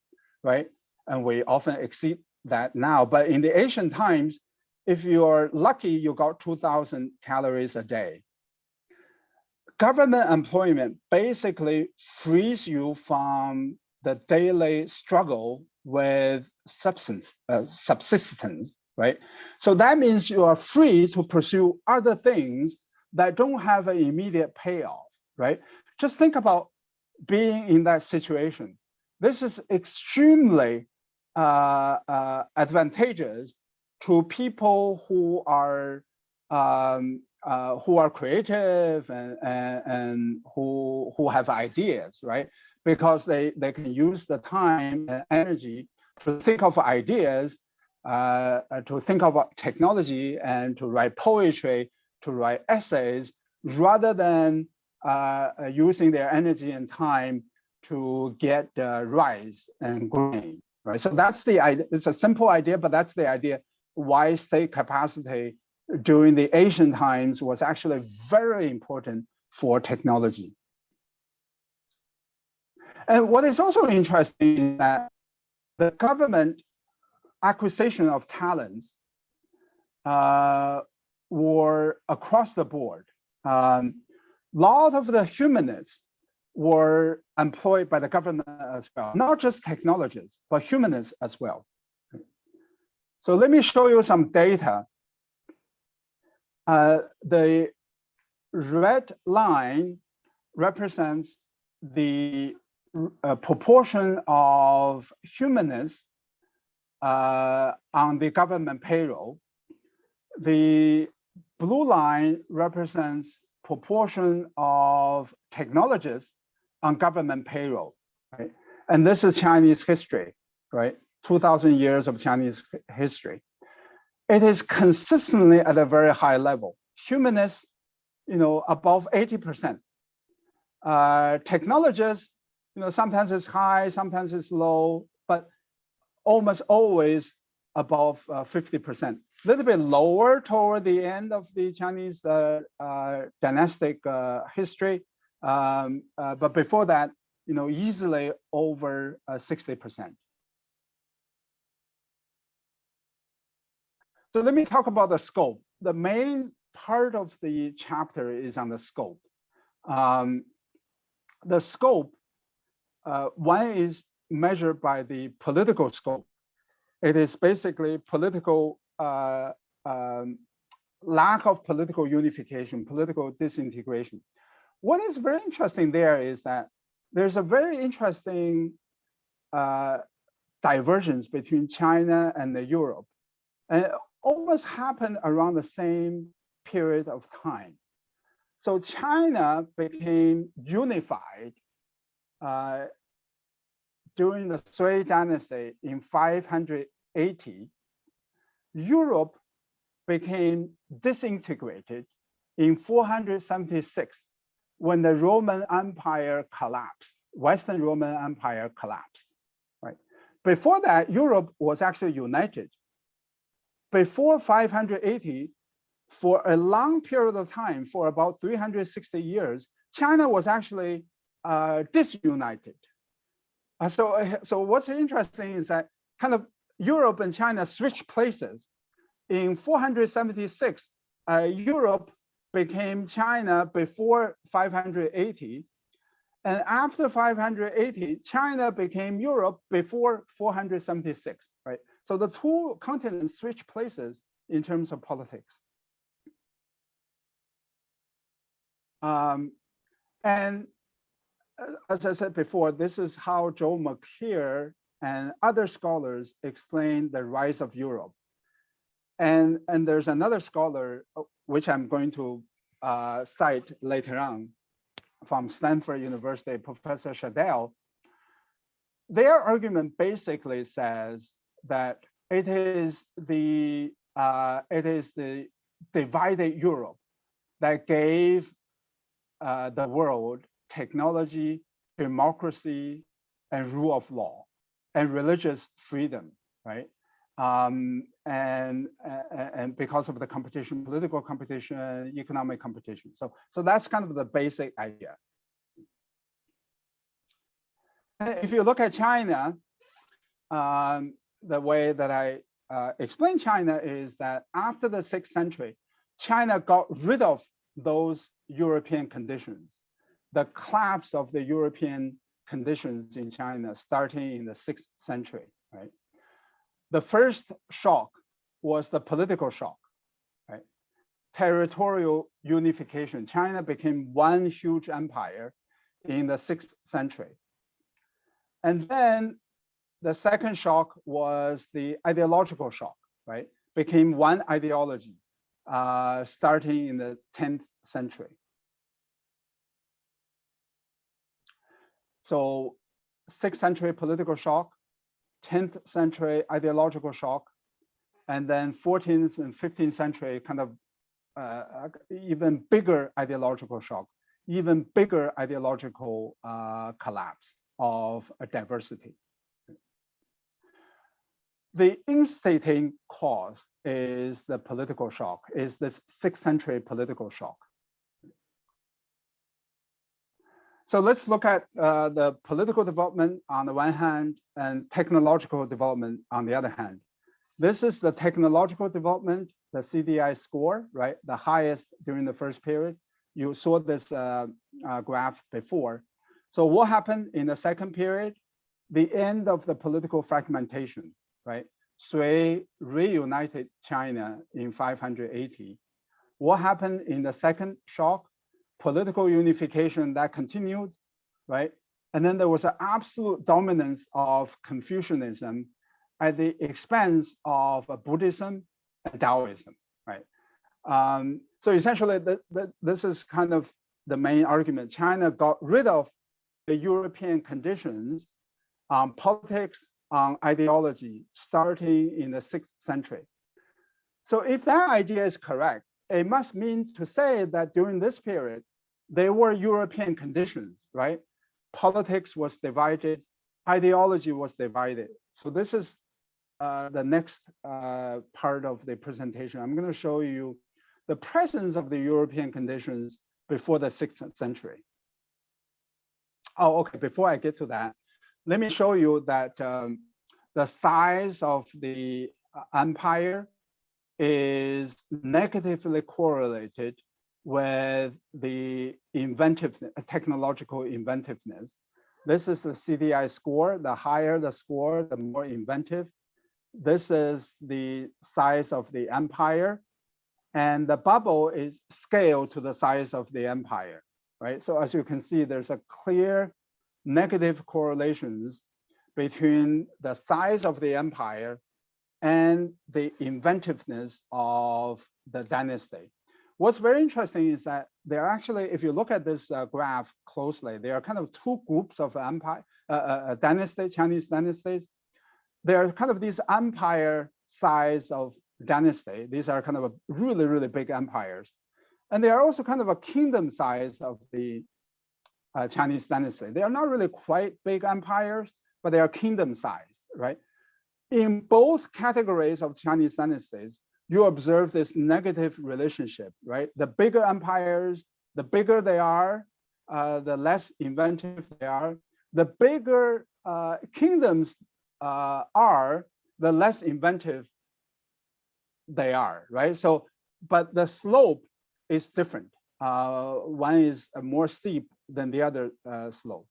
Speaker 2: right? And we often exceed that now, but in the ancient times, if you're lucky, you got 2000 calories a day. Government employment basically frees you from the daily struggle with substance, uh, subsistence, right? So that means you are free to pursue other things that don't have an immediate payoff, right? Just think about being in that situation. This is extremely uh, uh, advantageous to people who are um, uh, who are creative and, and, and who who have ideas, right? Because they they can use the time and energy to think of ideas, uh, to think about technology, and to write poetry, to write essays, rather than uh, using their energy and time to get rice and grain, right? So that's the idea. It's a simple idea, but that's the idea why state capacity during the ancient times was actually very important for technology. And what is also interesting is that the government acquisition of talents uh, were across the board. A um, lot of the humanists were employed by the government as well, not just technologists, but humanists as well. So let me show you some data. Uh, the red line represents the uh, proportion of humanists uh, on the government payroll. The blue line represents proportion of technologists on government payroll, right? And this is Chinese history, right? 2000 years of Chinese history. It is consistently at a very high level. Humanists, you know, above 80%. Uh, technologists, you know, sometimes it's high, sometimes it's low, but almost always above 50%. Uh, a little bit lower toward the end of the Chinese uh, uh, dynastic uh, history. Um, uh, but before that, you know, easily over 60%. So let me talk about the scope. The main part of the chapter is on the scope. Um, the scope, one is measured by the political scope. It is basically political uh, um, lack of political unification, political disintegration. What is very interesting there is that there's a very interesting uh, divergence between China and Europe. And almost happened around the same period of time. So China became unified uh, during the Sui dynasty in 580, Europe became disintegrated in 476 when the Roman Empire collapsed, Western Roman Empire collapsed, right? Before that, Europe was actually united. Before 580, for a long period of time, for about 360 years, China was actually uh, disunited. Uh, so, uh, so what's interesting is that kind of Europe and China switched places. In 476, uh, Europe became China before 580. And after 580, China became Europe before 476, right? So the two continents switch places in terms of politics. Um, and as I said before, this is how Joel Mokyr and other scholars explain the rise of Europe. And, and there's another scholar, uh, which I'm going to uh, cite later on from Stanford University, Professor Scheidel. Their argument basically says that it is the uh, it is the divided Europe that gave uh, the world technology, democracy, and rule of law, and religious freedom, right? Um, and, and because of the competition, political competition, economic competition. So, so that's kind of the basic idea. If you look at China, um, the way that I uh, explain China is that after the sixth century, China got rid of those European conditions the collapse of the European conditions in China starting in the sixth century, right? The first shock was the political shock, right? Territorial unification. China became one huge empire in the sixth century. And then the second shock was the ideological shock, right? Became one ideology uh, starting in the 10th century. So sixth century political shock, 10th century ideological shock, and then 14th and 15th century kind of uh, even bigger ideological shock, even bigger ideological uh, collapse of a diversity. The instigating cause is the political shock, is this sixth century political shock. So let's look at uh, the political development on the one hand and technological development on the other hand. This is the technological development, the CDI score, right? The highest during the first period. You saw this uh, uh, graph before. So what happened in the second period? The end of the political fragmentation, right? Sui reunited China in 580. What happened in the second shock? political unification that continued, right? And then there was an absolute dominance of Confucianism at the expense of Buddhism and Taoism, right? Um, so essentially, the, the, this is kind of the main argument. China got rid of the European conditions on politics, on ideology, starting in the sixth century. So if that idea is correct, it must mean to say that during this period, there were European conditions, right? Politics was divided, ideology was divided. So this is uh, the next uh, part of the presentation. I'm going to show you the presence of the European conditions before the sixth century. Oh, okay, before I get to that, let me show you that um, the size of the uh, empire is negatively correlated with the inventive technological inventiveness. This is the CDI score. The higher the score, the more inventive. This is the size of the empire. And the bubble is scaled to the size of the empire, right? So as you can see, there's a clear negative correlations between the size of the empire and the inventiveness of the dynasty. What's very interesting is that there are actually, if you look at this uh, graph closely, there are kind of two groups of empire, uh, uh, uh dynasty, Chinese dynasties. There are kind of these empire size of dynasty. These are kind of really, really big empires. And they are also kind of a kingdom size of the uh, Chinese dynasty. They are not really quite big empires, but they are kingdom sized, right? In both categories of Chinese dynasties, you observe this negative relationship, right? The bigger empires, the bigger they are, uh, the less inventive they are. The bigger uh, kingdoms uh, are, the less inventive they are, right? So, but the slope is different. Uh, one is more steep than the other uh, slope.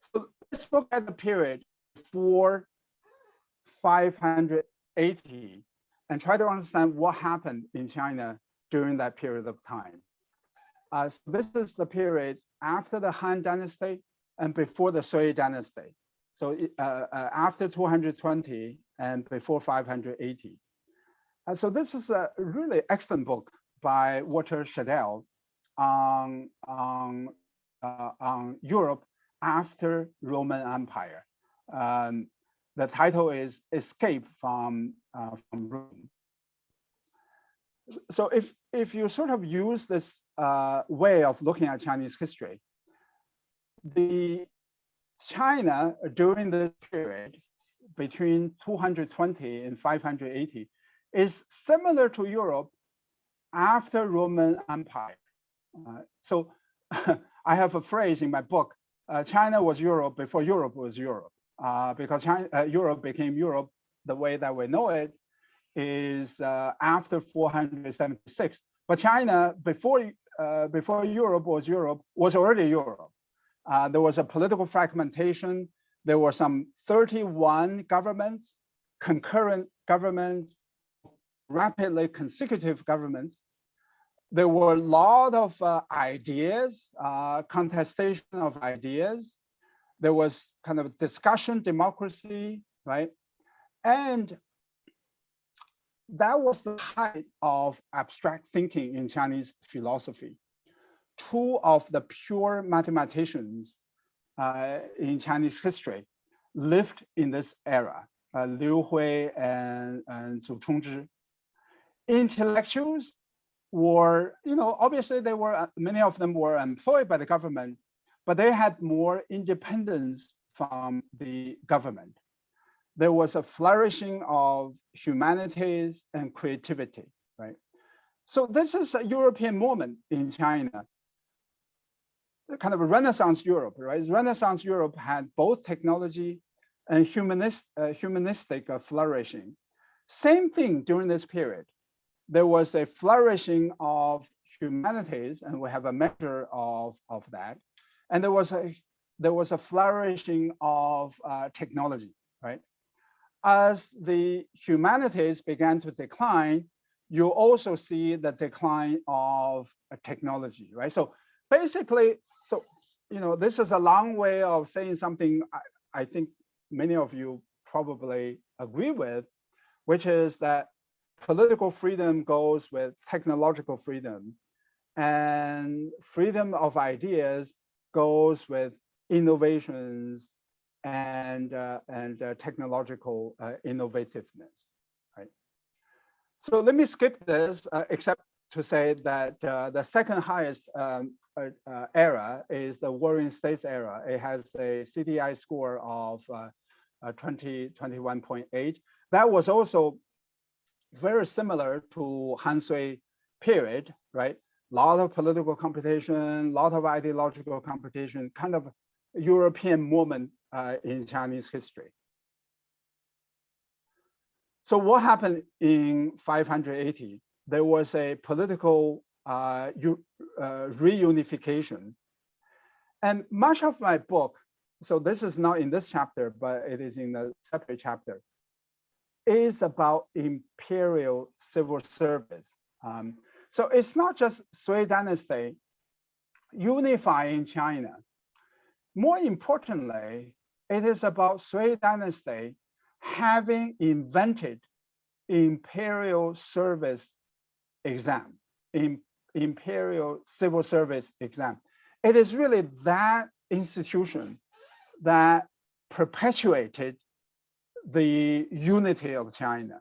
Speaker 2: So let's look at the period before 580 and try to understand what happened in China during that period of time. Uh, so this is the period after the Han Dynasty and before the Sui Dynasty. So uh, uh, after 220 and before 580. And so this is a really excellent book by Walter Scheidel on, on, uh, on Europe after Roman Empire. Um, the title is Escape from, uh, from Rome. So if, if you sort of use this uh, way of looking at Chinese history, the China during this period between 220 and 580 is similar to Europe after Roman Empire. Uh, so I have a phrase in my book, uh, China was Europe before Europe was Europe uh, because China, uh, Europe became Europe the way that we know it is uh, after 476. But China, before, uh, before Europe was Europe, was already Europe. There was a political fragmentation. There were some 31 governments, concurrent governments, rapidly consecutive governments. There were a lot of uh, ideas, contestation of ideas there was kind of discussion democracy, right? And that was the height of abstract thinking in Chinese philosophy. Two of the pure mathematicians uh, in Chinese history lived in this era, uh, Liu Hui and, and Zu Chongzhi. Intellectuals were, you know, obviously they were, uh, many of them were employed by the government, but they had more independence from the government. There was a flourishing of humanities and creativity, right? So this is a European moment in China, kind of a Renaissance Europe, right? Renaissance Europe had both technology and humanist, uh, humanistic uh, flourishing. Same thing during this period. There was a flourishing of humanities, and we have a measure of, of that. And there was a there was a flourishing of uh, technology, right? As the humanities began to decline, you also see the decline of technology, right? So basically, so, you know, this is a long way of saying something I, I think many of you probably agree with, which is that political freedom goes with technological freedom and freedom of ideas goes with innovations and uh, and uh, technological uh, innovativeness right so let me skip this, uh, except to say that uh, the second highest um, uh, era is the Warring States era. It has a CDI score of uh, uh, 20, 21.8. That was also very similar to Han Sui period, right? Lot of political competition, lot of ideological competition, kind of European moment in Chinese history. So what happened in 580? There was a political uh, uh, reunification. And much of my book, so this is not in this chapter, but it is in a separate chapter, is about imperial civil service. Um, so it's not just Sui dynasty unifying China. More importantly, it is about Sui dynasty having invented imperial service exam, in, imperial civil service exam. It is really that institution that perpetuated the unity of China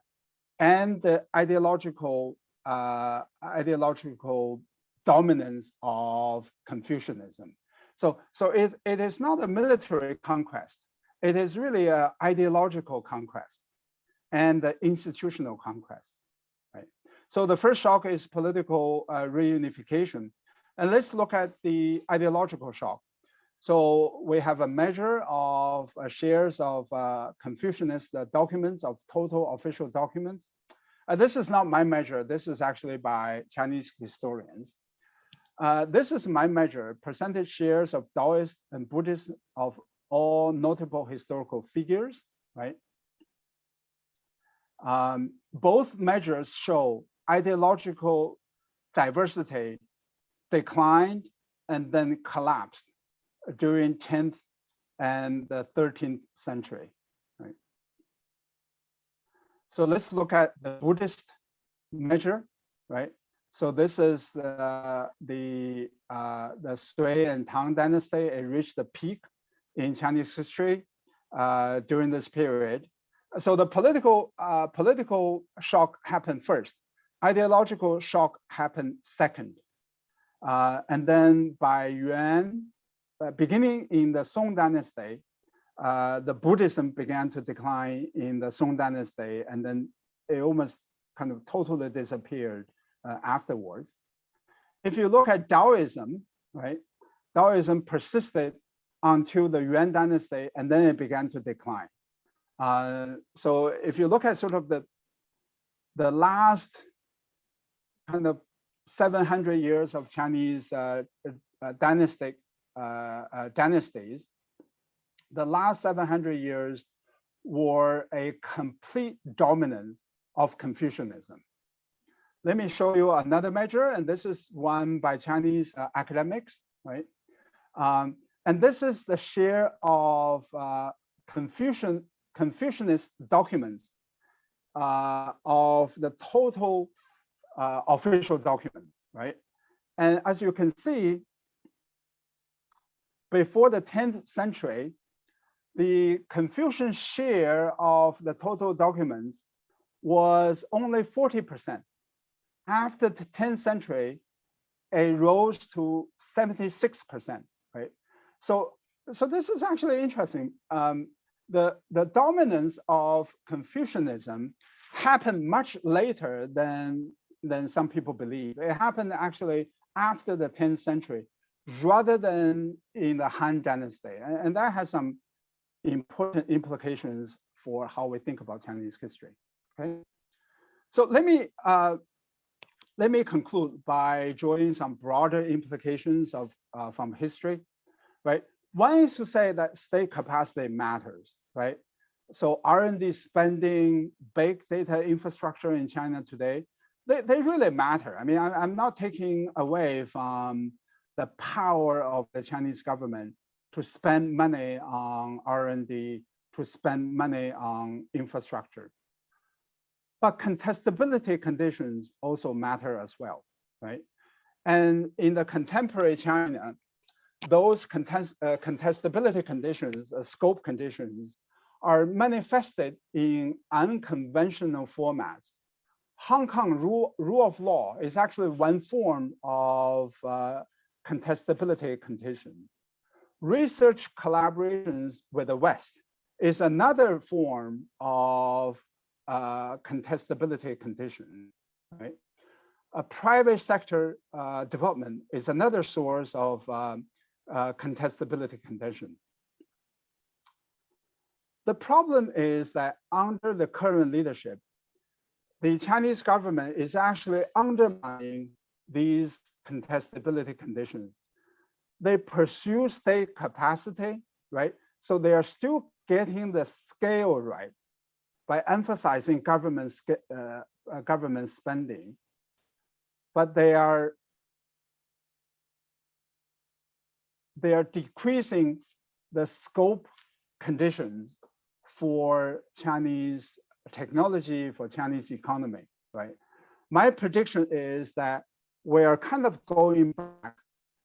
Speaker 2: and the ideological uh, ideological dominance of Confucianism. So, so it, it is not a military conquest. It is really an ideological conquest and the institutional conquest. Right? So the first shock is political uh, reunification. And let's look at the ideological shock. So we have a measure of uh, shares of uh, Confucianist uh, documents of total official documents. Uh, this is not my measure. This is actually by Chinese historians. Uh, this is my measure, percentage shares of Taoist and Buddhist of all notable historical figures, right? Um, both measures show ideological diversity declined and then collapsed during 10th and the 13th century. Right? So let's look at the Buddhist measure, right? So this is uh, the uh, the Sui and Tang dynasty. It reached the peak in Chinese history uh, during this period. So the political uh, political shock happened first. Ideological shock happened second. Uh, and then by Yuan, beginning in the Song dynasty, uh, the Buddhism began to decline in the Song dynasty, and then it almost kind of totally disappeared uh, afterwards. If you look at Taoism, right, Taoism persisted until the Yuan dynasty, and then it began to decline. Uh, so if you look at sort of the, the last kind of 700 years of Chinese uh, uh, dynastic uh, uh, dynasties, the last 700 years were a complete dominance of Confucianism. Let me show you another measure, and this is one by Chinese uh, academics, right? Um, and this is the share of uh, Confucian, Confucianist documents uh, of the total uh, official documents, right? And as you can see, before the 10th century, the Confucian share of the total documents was only 40%. after the 10th century, it rose to 76%, right? So, so this is actually interesting. Um, the, the dominance of Confucianism happened much later than, than some people believe. It happened actually after the 10th century, rather than in the Han Dynasty. And, that has some important implications for how we think about Chinese history. Okay, so let me uh, let me conclude by drawing some broader implications of uh, from history, right? One is to say that state capacity matters, right? So R&D spending, big data infrastructure in China today, they, they really matter. I mean, I, I'm not taking away from the power of the Chinese government to spend money on R&D, to spend money on infrastructure. But contestability conditions also matter as well, right? And in the contemporary China, those contest, uh, contestability conditions, uh, scope conditions, are manifested in unconventional formats. Hong Kong rule, rule of law is actually one form of uh, contestability condition. Research collaborations with the West is another form of uh, contestability condition, right? A private sector uh, development is another source of um, uh, contestability condition. The problem is that under the current leadership, the Chinese government is actually undermining these contestability conditions. They pursue state capacity, right? So they are still getting the scale right by emphasizing government, uh, uh, government spending, but they are they are decreasing the scope conditions for Chinese technology, for Chinese economy, right? My prediction is that we are kind of going back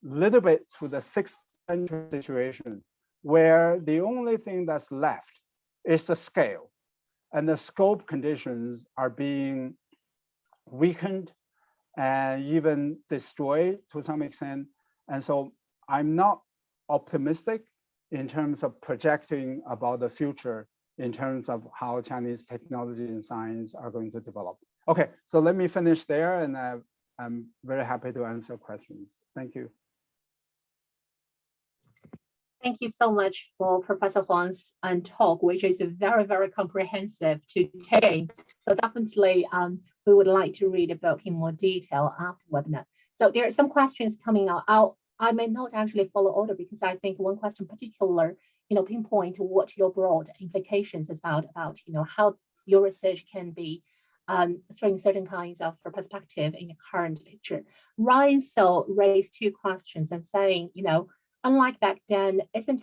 Speaker 2: a little bit to the sixth century situation where the only thing that's left is the scale and the scope conditions are being weakened and even destroyed to some extent. And so I'm not optimistic in terms of projecting about the future in terms of how Chinese technology and science are going to develop. Okay, so let me finish there and I'm very happy to answer questions. Thank you.
Speaker 1: Thank you so much for Professor Huang's um, talk, which is very, very comprehensive today. So definitely um, we would like to read the book in more detail after webinar. So there are some questions coming out. I'll, I may not actually follow order because I think one question particular, you know, pinpoint what your broad implications is about, about, you know, how your research can be um, throwing certain kinds of perspective in the current picture. Ryan so raised two questions and saying, you know, unlike back then, isn't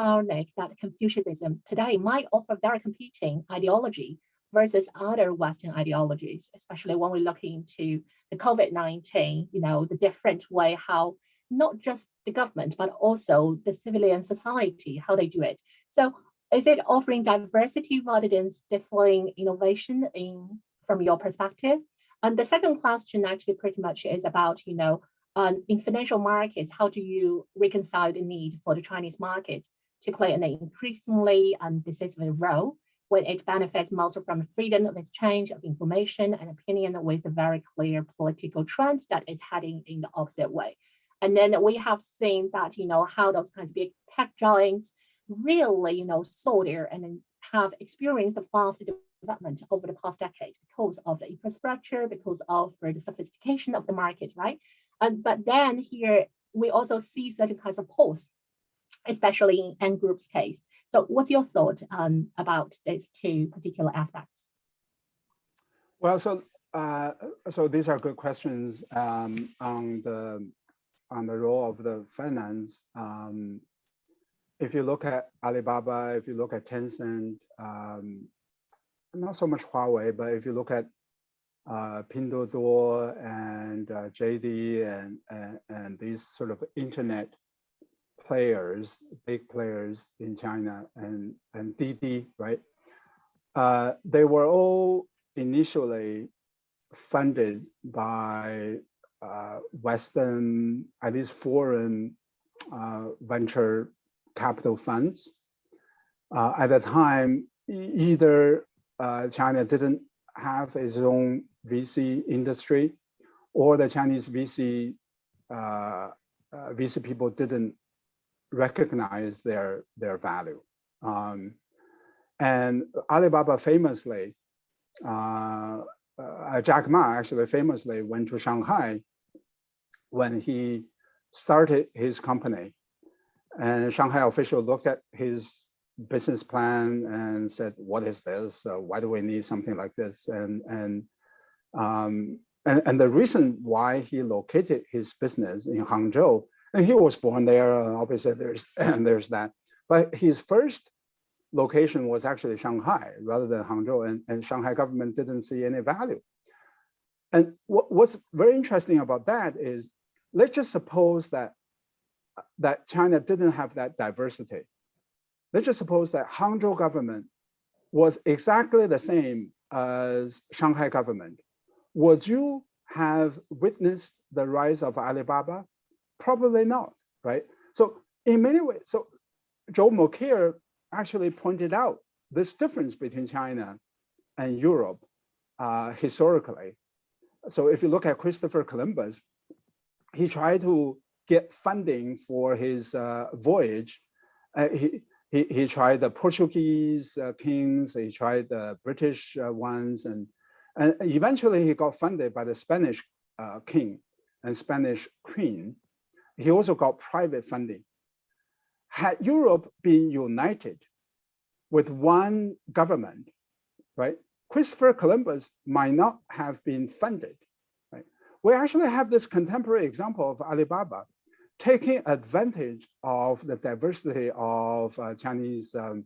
Speaker 1: ironic that Confucianism today might offer very competing ideology versus other Western ideologies, especially when we're looking into the COVID-19, you know, the different way how not just the government, but also the civilian society, how they do it. So is it offering diversity rather than stifling innovation in from your perspective? And the second question actually pretty much is about, you know, um, in financial markets, how do you reconcile the need for the Chinese market to play an increasingly um, decisive role when it benefits most from freedom of exchange of information and opinion with a very clear political trend that is heading in the opposite way. And then we have seen that, you know, how those kinds of big tech giants really, you know, saw there and have experienced the fast development over the past decade because of the infrastructure, because of the sophistication of the market, right? And, but then here, we also see certain kinds of polls, especially in Ant Group's case. So what's your thought um, about these two particular aspects?
Speaker 2: Well, so uh, so these are good questions um, on the on the role of the finance. Um, if you look at Alibaba, if you look at Tencent, um, not so much Huawei, but if you look at uh, Pinduoduo and uh, JD and, and, and these sort of internet players, big players in China and, and Didi, right? Uh, they were all initially funded by uh, Western, at least foreign uh, venture capital funds. Uh, at the time, either uh, China didn't have its own VC industry or the Chinese VC uh, uh, VC people didn't recognize their their value. Um, and Alibaba famously, uh, uh, Jack Ma actually famously went to Shanghai when he started his company. And Shanghai official looked at his business plan and said, what is this? Uh, why do we need something like this? And, and, um, and, and the reason why he located his business in Hangzhou, and he was born there, uh, obviously there's, and there's that. But his first location was actually Shanghai rather than Hangzhou, and, and Shanghai government didn't see any value. And what, what's very interesting about that is, let's just suppose that, that China didn't have that diversity let's just suppose that Hangzhou government was exactly the same as Shanghai government. Would you have witnessed the rise of Alibaba? Probably not, right? So in many ways, so Joel Mokyr actually pointed out this difference between China and Europe uh, historically. So if you look at Christopher Columbus, he tried to get funding for his uh, voyage. Uh, he, he, he tried the Portuguese uh, kings, he tried the British uh, ones, and, and eventually he got funded by the Spanish uh, king and Spanish queen. He also got private funding. Had Europe been united with one government, right, Christopher Columbus might not have been funded. Right? We actually have this contemporary example of Alibaba taking advantage of the diversity of uh, Chinese um,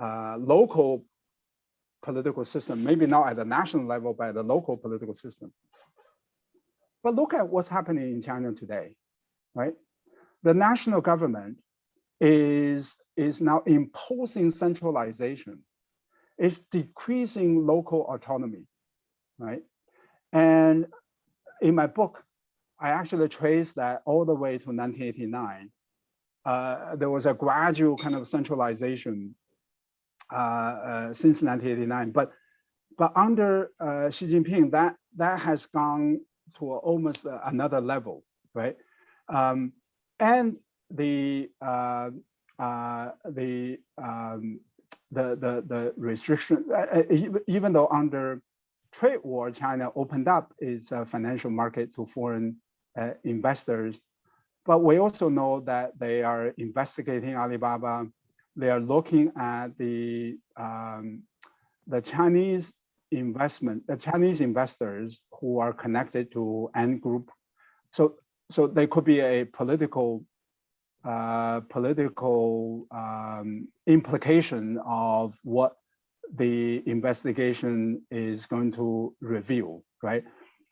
Speaker 2: uh, local political system, maybe not at the national level, but the local political system. But look at what's happening in China today, right? The national government is, is now imposing centralization. It's decreasing local autonomy, right? And in my book, I actually traced that all the way to 1989. Uh, there was a gradual kind of centralization uh, uh, since 1989, but but under uh, Xi Jinping, that that has gone to almost another level, right? Um, and the uh, uh, the um, the the the restriction, even though under trade war, China opened up its financial market to foreign uh, investors. But we also know that they are investigating Alibaba. They are looking at the um, the Chinese investment, the Chinese investors who are connected to Ant Group. So so they could be a political uh, political um, implication of what the investigation is going to reveal, right?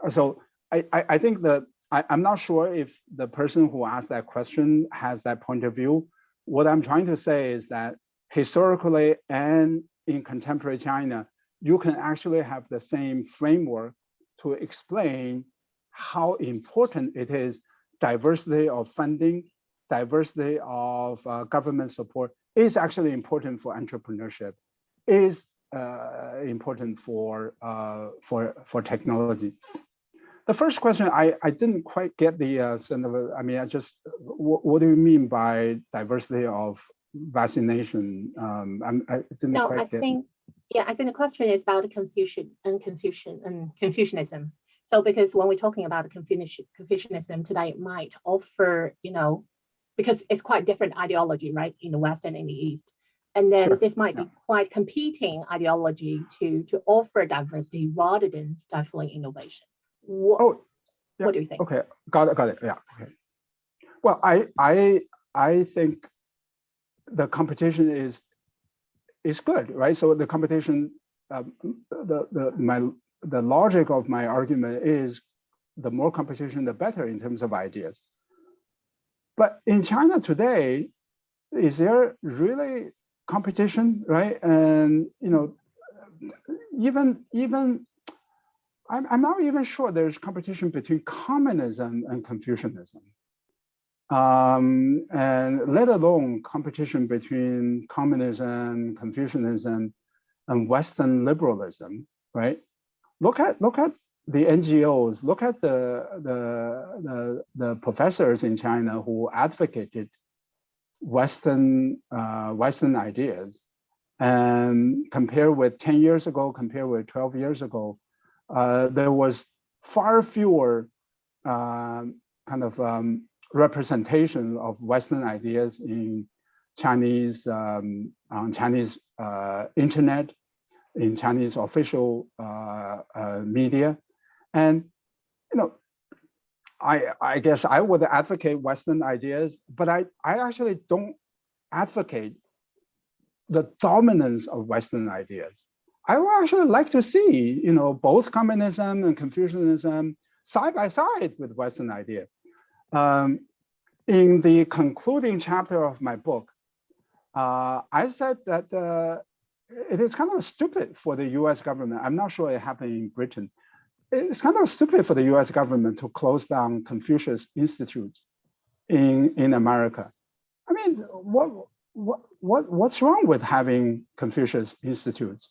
Speaker 2: So I, I, I think that I, am not sure if the person who asked that question has that point of view. What I'm trying to say is that historically and in contemporary China, you can actually have the same framework to explain how important it is diversity of funding, diversity of uh, government support is actually important for entrepreneurship, is uh, important for uh, for for technology the first question, I, I didn't quite get the uh, sort of, I mean, I just, what, what do you mean by diversity of vaccination? Um, I'm, I didn't
Speaker 1: no,
Speaker 2: quite
Speaker 1: I
Speaker 2: get.
Speaker 1: think, yeah, I think the question is about Confucian and Confucian and Confucianism. So because when we're talking about Confucianism today, it might offer, you know, because it's quite different ideology, right, in the West and in the East. And then
Speaker 2: Sure,
Speaker 1: this might
Speaker 2: yeah.
Speaker 1: be quite competing ideology to, to offer diversity rather than stifling innovation. What,
Speaker 2: Oh, yeah,
Speaker 1: what do you think?
Speaker 2: okay, got it, got it, yeah, okay. Well, I, I, I think the competition is, is good, right? So the competition, um, the, the, my, the logic of my argument is the more competition, the better in terms of ideas. But in China today, is there really competition, right? And, you know, even, even I'm, I'm not even sure there's competition between communism and Confucianism. Um, and let alone competition between communism, Confucianism, and Western liberalism, right? Look at look at the NGOs, look at the, the, the, the professors in China who advocated Western, uh, Western ideas and compare with 10 years ago, compare with 12 years ago, uh, there was far fewer um, kind of um, representation of Western ideas in Chinese, um, on Chinese uh, internet, in Chinese official uh, uh, media. And, you know, I, I guess I would advocate Western ideas, but I, I actually don't advocate the dominance of Western ideas. I would actually like to see, you know, both communism and Confucianism side by side with Western idea. Um, in the concluding chapter of my book, uh, I said that uh, it is kind of stupid for the US government. I'm not sure it happened in Britain. It's kind of stupid for the US government to close down Confucius institutes in, in America. I mean, what, what, what, what's wrong with having Confucius institutes?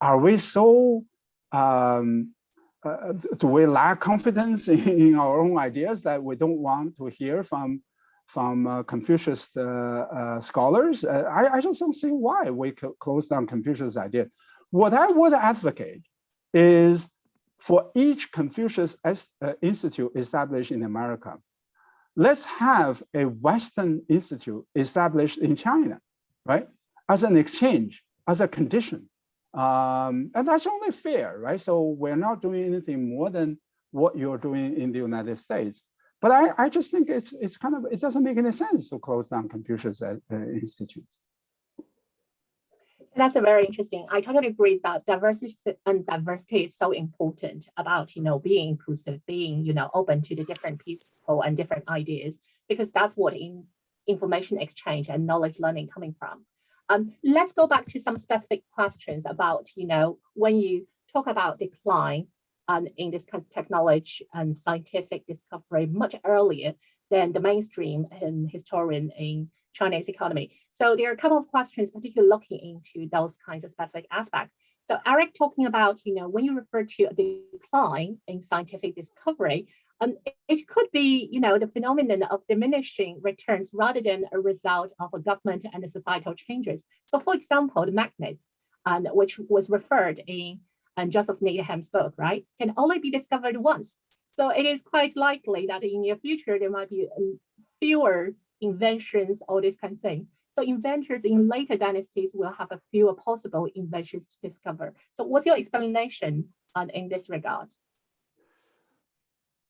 Speaker 2: Are we so, um, uh, do we lack confidence in, our own ideas that we don't want to hear from from uh, Confucius uh, uh, scholars. I, I, just don't see why we close down Confucius idea. What I would advocate is for each Confucius Institute established in America, let's have a Western institute established in China, right? As an exchange, as a condition. Um, and that's only fair, right? So we're not doing anything more than what you're doing in the United States. But I, I just think it's it's kind of it doesn't make any sense to close down Confucius uh, institutes.
Speaker 1: That's a very interesting. I totally agree that diversity and diversity is so important about you know being inclusive, being you know open to the different people and different ideas because that's what in information exchange and knowledge learning coming from. Um, let's go back to some specific questions about you know when you talk about decline um, in this kind of technology and scientific discovery much earlier than the mainstream and historian in Chinese economy. So there are a couple of questions, particularly looking into those kinds of specific aspects. So Eric talking about, you know, when you refer to a decline in scientific discovery, um, it could be, you know, the phenomenon of diminishing returns rather than a result of a government and societal changes. So for example, the magnets, um, which was referred in and Joseph Needham's book, right, can only be discovered once. So it is quite likely that in the future, there might be um, fewer inventions, all this kind of thing. So inventors in later dynasties will have a fewer possible inventions to discover. So what's your explanation on, in this regard?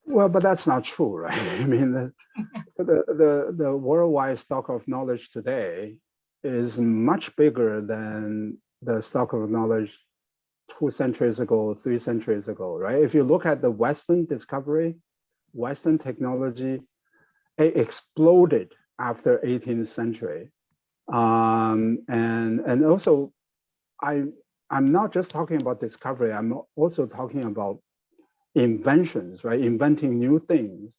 Speaker 2: Well, but that's not true, right? I mean, the, the, the, the worldwide stock of knowledge today is much bigger than the stock of knowledge two centuries ago, three centuries ago, right? If you look at the Western discovery, Western technology, it exploded after 18th century. Um, and, and also, I, I'm not just talking about discovery, I'm also talking about inventions, right? Inventing new things.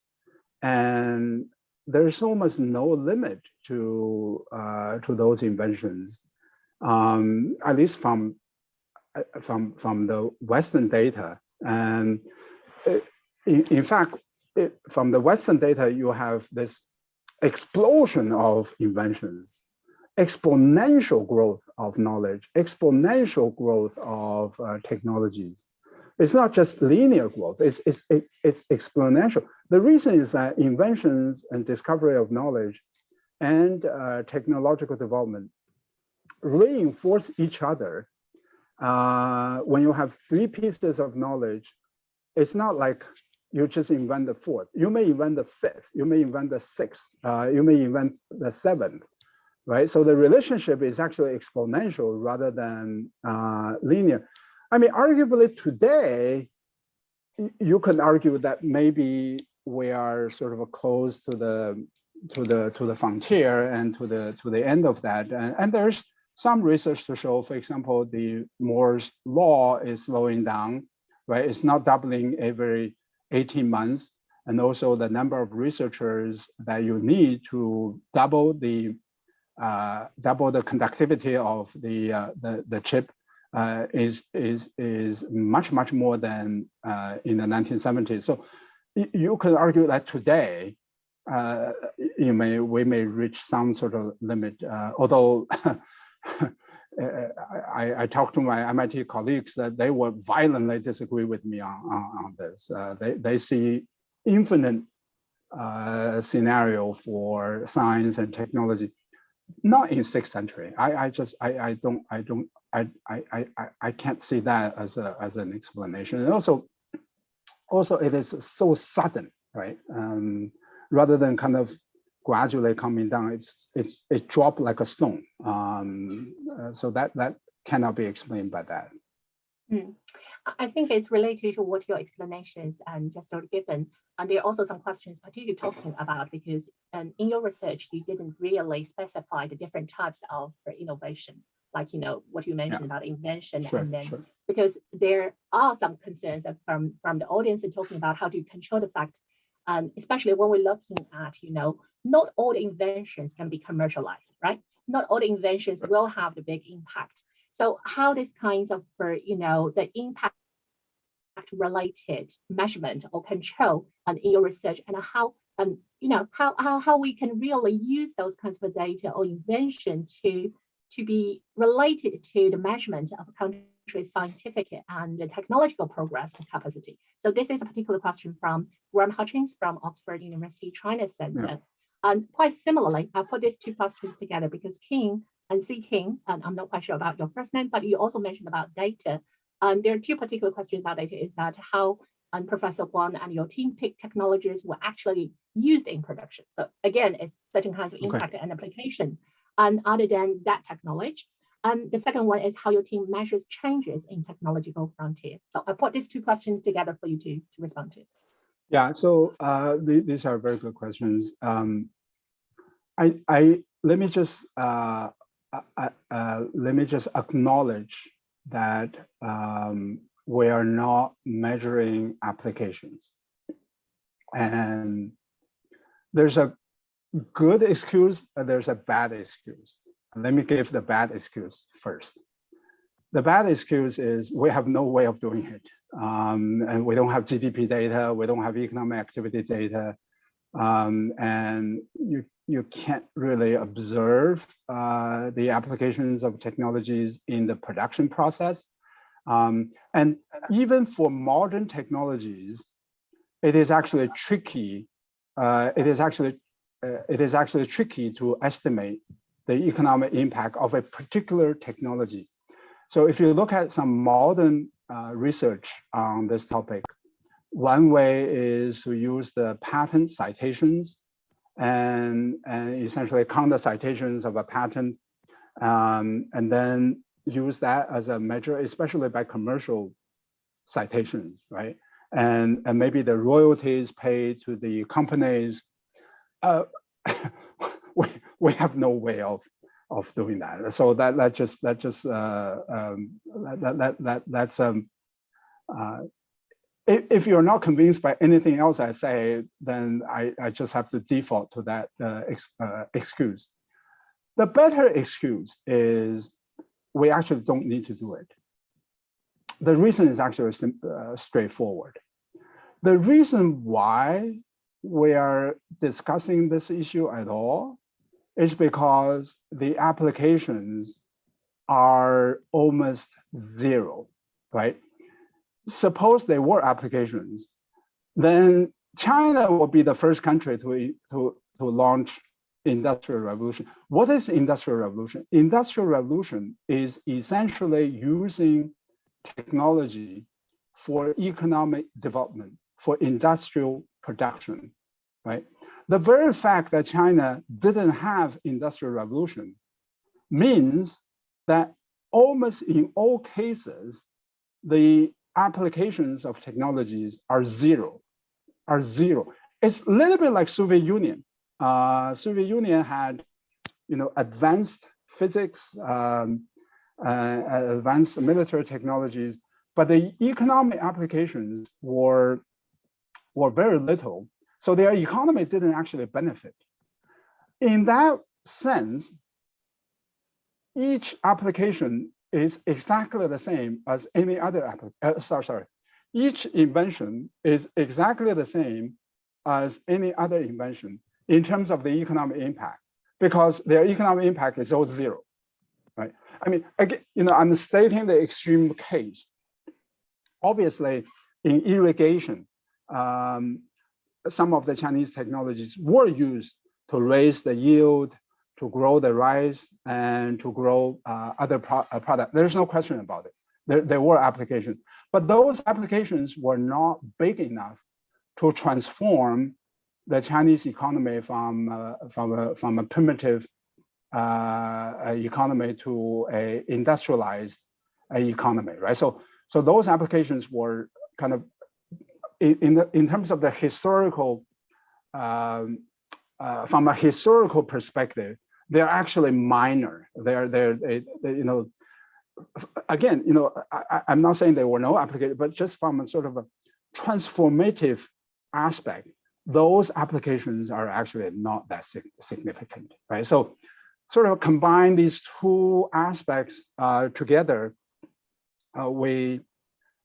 Speaker 2: And there's almost no limit to, uh, to those inventions, um, at least from uh, from from the Western data, and in, in fact, it, from the Western data, you have this explosion of inventions, exponential growth of knowledge, exponential growth of uh, technologies. It's not just linear growth, it's, it's, it's exponential. The reason is that inventions and discovery of knowledge and uh, technological development reinforce each other uh, when you have three pieces of knowledge, it's not like you just invent the fourth. You may invent the fifth, you may invent the sixth, uh, you may invent the seventh, right? So the relationship is actually exponential rather than uh, linear. I mean, arguably today, you can argue that maybe we are sort of close to the to the to the frontier and to the to the end of that, and, and there's some research to show, for example, the Moore's law is slowing down right? It's not doubling every 18 months. And also the number of researchers that you need to double the uh, double the conductivity of the uh, the, the chip uh, is is is much much more than uh, in the 1970s. So you can argue that today uh, you may we may reach some sort of limit. Uh, although I, I, talked to my MIT colleagues that they would violently disagree with me on on, on this. they they see infinite scenario for science and technology not in sixth century. I, I just I, I don't I don't I, I I I can't see that as a as an explanation. And also also it is so sudden, right? Um, rather than kind of gradually coming down, it's it's it dropped like a stone. Um, uh, so that that cannot be explained by that.
Speaker 1: Mm. I think it's related to what your explanations and just given. And there are also some questions particularly talking about because um, in your research, you didn't really specify the different types of innovation, like, you know, what you mentioned yeah. about invention
Speaker 2: sure,
Speaker 1: and then
Speaker 2: sure.
Speaker 1: because there are some concerns from, from the audience and talking about how to control the fact, um, especially when we're looking at, you know, not all the inventions can be commercialized, right? Not all the inventions will have the big impact. So how these kinds of, for, you know, the impact related measurement or control and in your research and how um, you know how, how how we can really use those kinds of data or invention to to be related to the measurement of a country's scientific and technological progress and capacity. So this is a particular question from Graham Hutchings from Oxford University China Center. Yeah. And quite similarly, I put these two questions together because King and C King, and I'm not quite sure about your first name, but you also mentioned about data um, there are two particular questions about it is that how um, Professor Huang and your team picked technologies were actually used in production. So again, it's certain kinds of impact okay. and application. And other than that technology, um, the second one is how your team measures changes in technological frontier. So I put these two questions together for you to, to respond to.
Speaker 2: Yeah, so uh, th these are very good questions. Um, I, I let me just uh, uh, uh let me just acknowledge that um, we are not measuring applications. And there's a good excuse, there's a bad excuse. Let me give the bad excuse first. The bad excuse is we have no way of doing it. Um, and we don't have GDP data, we don't have economic activity data, um, and you you can't really observe uh, the applications of technologies in the production process. Um, and even for modern technologies, it is actually tricky. Uh, it is actually it is actually tricky to estimate the economic impact of a particular technology. So if you look at some modern uh, research on this topic, one way is to use the patent citations and, and essentially count the citations of a patent um, and then use that as a measure, especially by commercial citations, right? And, and maybe the royalties paid to the companies. Uh, we, we have no way of of doing that. So that that just that just uh, um, that that that that's um uh, if, if you're not convinced by anything else I say, then I, I just have to default to that uh, ex, uh, excuse. The better excuse is we actually don't need to do it. The reason is actually uh, straightforward. The reason why we are discussing this issue at all is because the applications are almost zero, right? suppose they were applications, then China will be the first country to, to, to launch industrial revolution. What is industrial revolution? Industrial revolution is essentially using technology for economic development, for industrial production, right? The very fact that China didn't have industrial revolution means that almost in all cases, the applications of technologies are zero, are zero. It's a little bit like Soviet Union. Uh, Soviet Union had, you know, advanced physics, um, uh, advanced military technologies, but the economic applications were, were very little. So their economy didn't actually benefit. In that sense, each application is exactly the same as any other application. Uh, sorry, sorry. Each invention is exactly the same as any other invention in terms of the economic impact, because their economic impact is all zero, right? I mean, again, you know, I'm stating the extreme case. Obviously, in irrigation, um, some of the Chinese technologies were used to raise the yield, to grow the rice, and to grow uh, other pro uh, products. There's no question about it. There, there were applications, but those applications were not big enough to transform the Chinese economy from uh, from a from a primitive uh, economy to a industrialized uh, economy, right? So so those applications were kind of in the, in terms of the historical um, uh, from a historical perspective, they're actually minor. They're they're they, they, you know again you know I, I'm not saying there were no applications, but just from a sort of a transformative aspect, those applications are actually not that significant, right? So sort of combine these two aspects uh, together, uh, we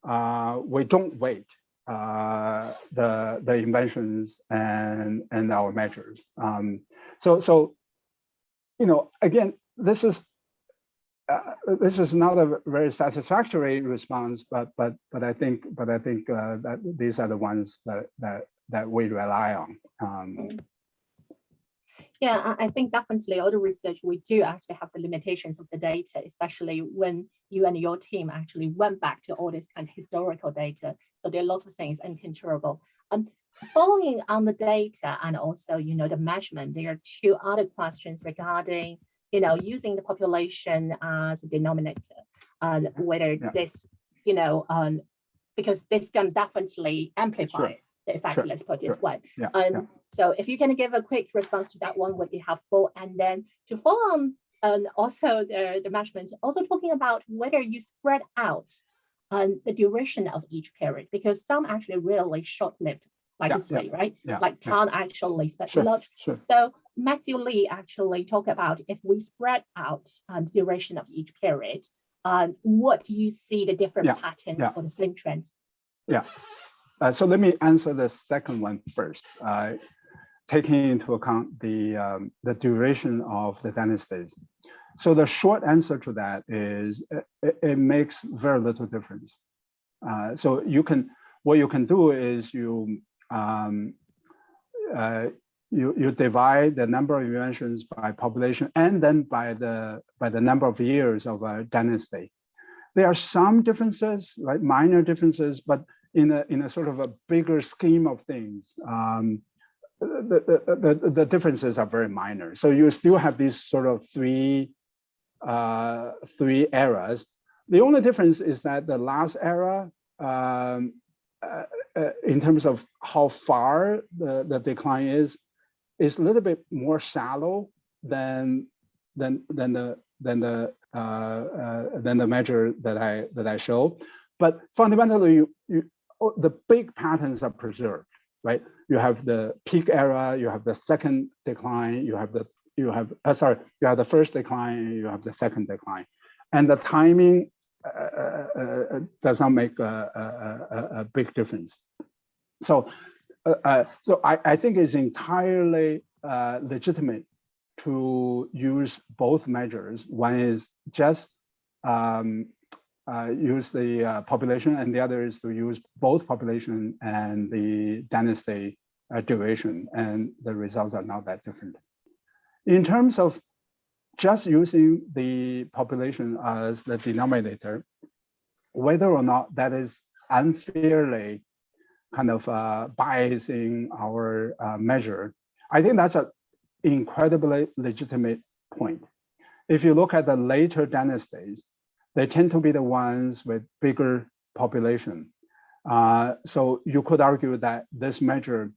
Speaker 2: uh, we don't wait uh, the the inventions and and our measures. Um, so so you know again this is uh, this is not a very satisfactory response, but but but I think but I think uh, that these are the ones that that that we rely on. Um,
Speaker 1: yeah, I think definitely all the research we do actually have the limitations of the data, especially when you and your team actually went back to all this kind of historical data. So there are lots of things uncontrollable. Um, following on the data and also, you know, the measurement, there are two other questions regarding, you know, using the population as a denominator, and whether yeah. this, you know, um, because this can definitely amplify sure the effect, sure. let's put this way.
Speaker 2: Yeah,
Speaker 1: um,
Speaker 2: yeah.
Speaker 1: So if you can give a quick response to that one would be helpful. And then to follow on and also the, the measurement, also talking about whether you spread out um, the duration of each period, because some actually really short-lived, like yeah, this way, right? Yeah, like Tan actually specialized.
Speaker 2: Sure, sure.
Speaker 1: So Matthew Lee actually talked about if we spread out um, the duration of each period, um, what do you see the different patterns or the same trends?
Speaker 2: Yeah, uh, so let me answer the second one first, uh, taking into account the, um, the duration of the dynasties. So the short answer to that is it, it makes very little difference. Uh, so you can, what you can do is you, um, uh, you, you divide the number of inventions by population and then by the, by the number of years of a dynasty. There are some differences, right, minor differences, but in a in a sort of a bigger scheme of things, um, the, the, the, the, differences are very minor. So you still have these sort of three uh, three eras. The only difference is that the last era, um, uh, uh, in terms of how far the, the decline is, is a little bit more shallow than than than the than the uh, uh, than the measure that I that I show. But fundamentally, you, you the big patterns are preserved, right? You have the peak era, you have the second decline, you have the you have uh, sorry, you have the first decline, you have the second decline, and the timing uh, uh, uh does not make a, a, a, big difference. So, uh, uh, so I, I think it's entirely legitimate to use both measures. One is just um, uh, use the uh, population and the other is to use both population and the dynasty uh, duration and the results are not that different. In terms of just using the population as the denominator, whether or not that is unfairly kind of uh, biasing our uh, measure, I think that's an incredibly legitimate point. If you look at the later dynasties, they tend to be the ones with bigger population. Uh, so you could argue that this measure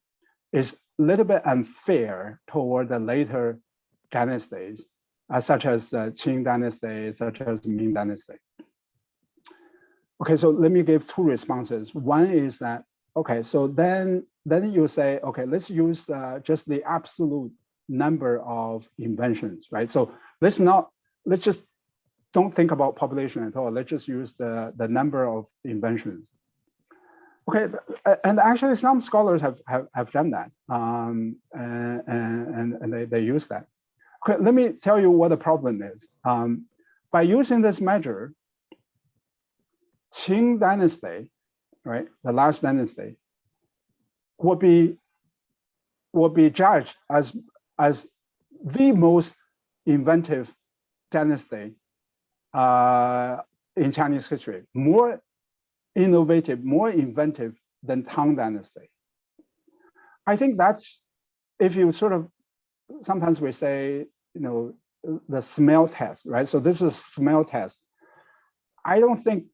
Speaker 2: is a little bit unfair toward the later dynasties, uh, such as uh, Qing dynasty, such as Ming dynasty. okay, so let me give two responses. One is that, okay, so then, then you say, okay, let's use uh, just the absolute number of inventions, right? So let's not, let's just don't think about population at all. Let's just use the, the number of inventions. Okay, and actually some scholars have, have, have done that um, and, and, and they, they use that. Okay, let me tell you what the problem is. Um, by using this measure, Qing dynasty, right, the last dynasty, would be would be judged as as the most inventive dynasty uh, in Chinese history, more innovative, more inventive than Tang Dynasty. I think that's, if you sort of, sometimes we say, you know, the smell test, right? So this is smell test. I don't think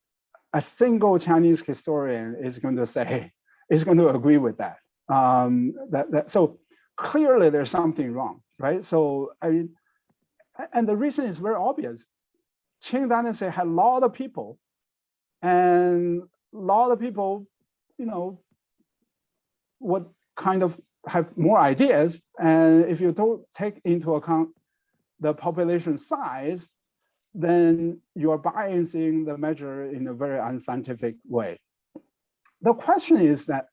Speaker 2: a single Chinese historian is going to say, is going to agree with that. Um, that, that so clearly there's something wrong, right? So I mean, and the reason is very obvious. Qing Dynasty had a lot of people and a lot of people, you know, would kind of have more ideas. And if you don't take into account the population size, then you are biasing the measure in a very unscientific way. The question is that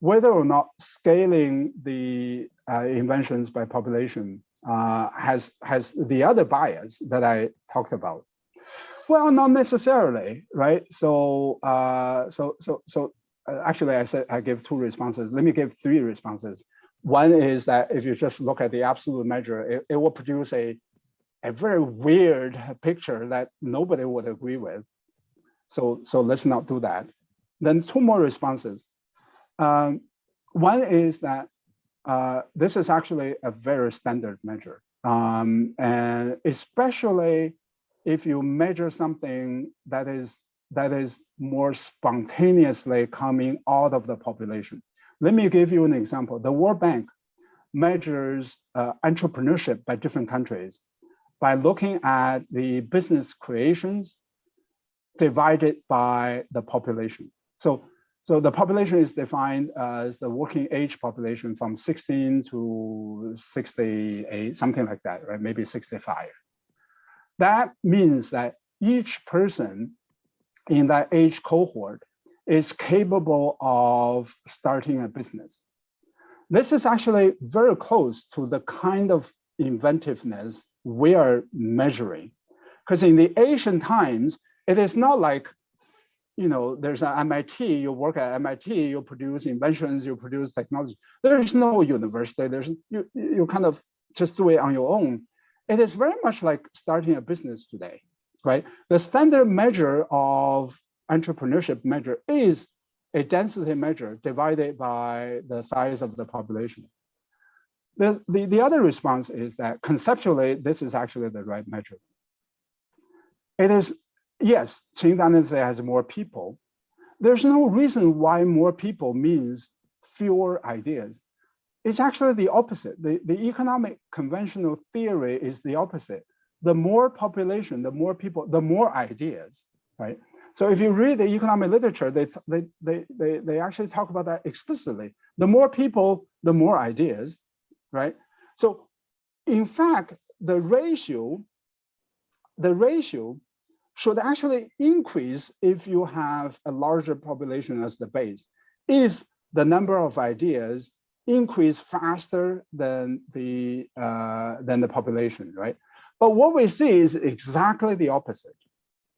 Speaker 2: whether or not scaling the uh, inventions by population uh, has has the other bias that I talked about. Well, not necessarily, right? So, uh, so, so, so, uh, actually, I said I give two responses. Let me give three responses. One is that if you just look at the absolute measure, it, it will produce a a very weird picture that nobody would agree with. So, so let's not do that. Then two more responses. Um, one is that uh, this is actually a very standard measure. Um, and especially if you measure something that is that is more spontaneously coming out of the population. Let me give you an example. The World Bank measures uh, entrepreneurship by different countries by looking at the business creations divided by the population. So, so the population is defined as the working age population from 16 to 68, something like that, right? Maybe 65. That means that each person in that age cohort is capable of starting a business. This is actually very close to the kind of inventiveness we are measuring. Because in the ancient times, it is not like, you know, there's an MIT, you work at MIT, you produce inventions, you produce technology. There is no university, there's you, you kind of just do it on your own. It is very much like starting a business today, right? The standard measure of entrepreneurship measure is a density measure divided by the size of the population. The, the, the other response is that conceptually, this is actually the right measure. It is, yes, Qing Dynasty has more people. There's no reason why more people means fewer ideas. It's actually the opposite. The, the economic conventional theory is the opposite. The more population, the more people, the more ideas, right? So if you read the economic literature, they, they, they, they, they actually talk about that explicitly. The more people, the more ideas, right? So in fact, the ratio, the ratio should actually increase if you have a larger population as the base. If the number of ideas increase faster than the uh, than the population, right? But what we see is exactly the opposite,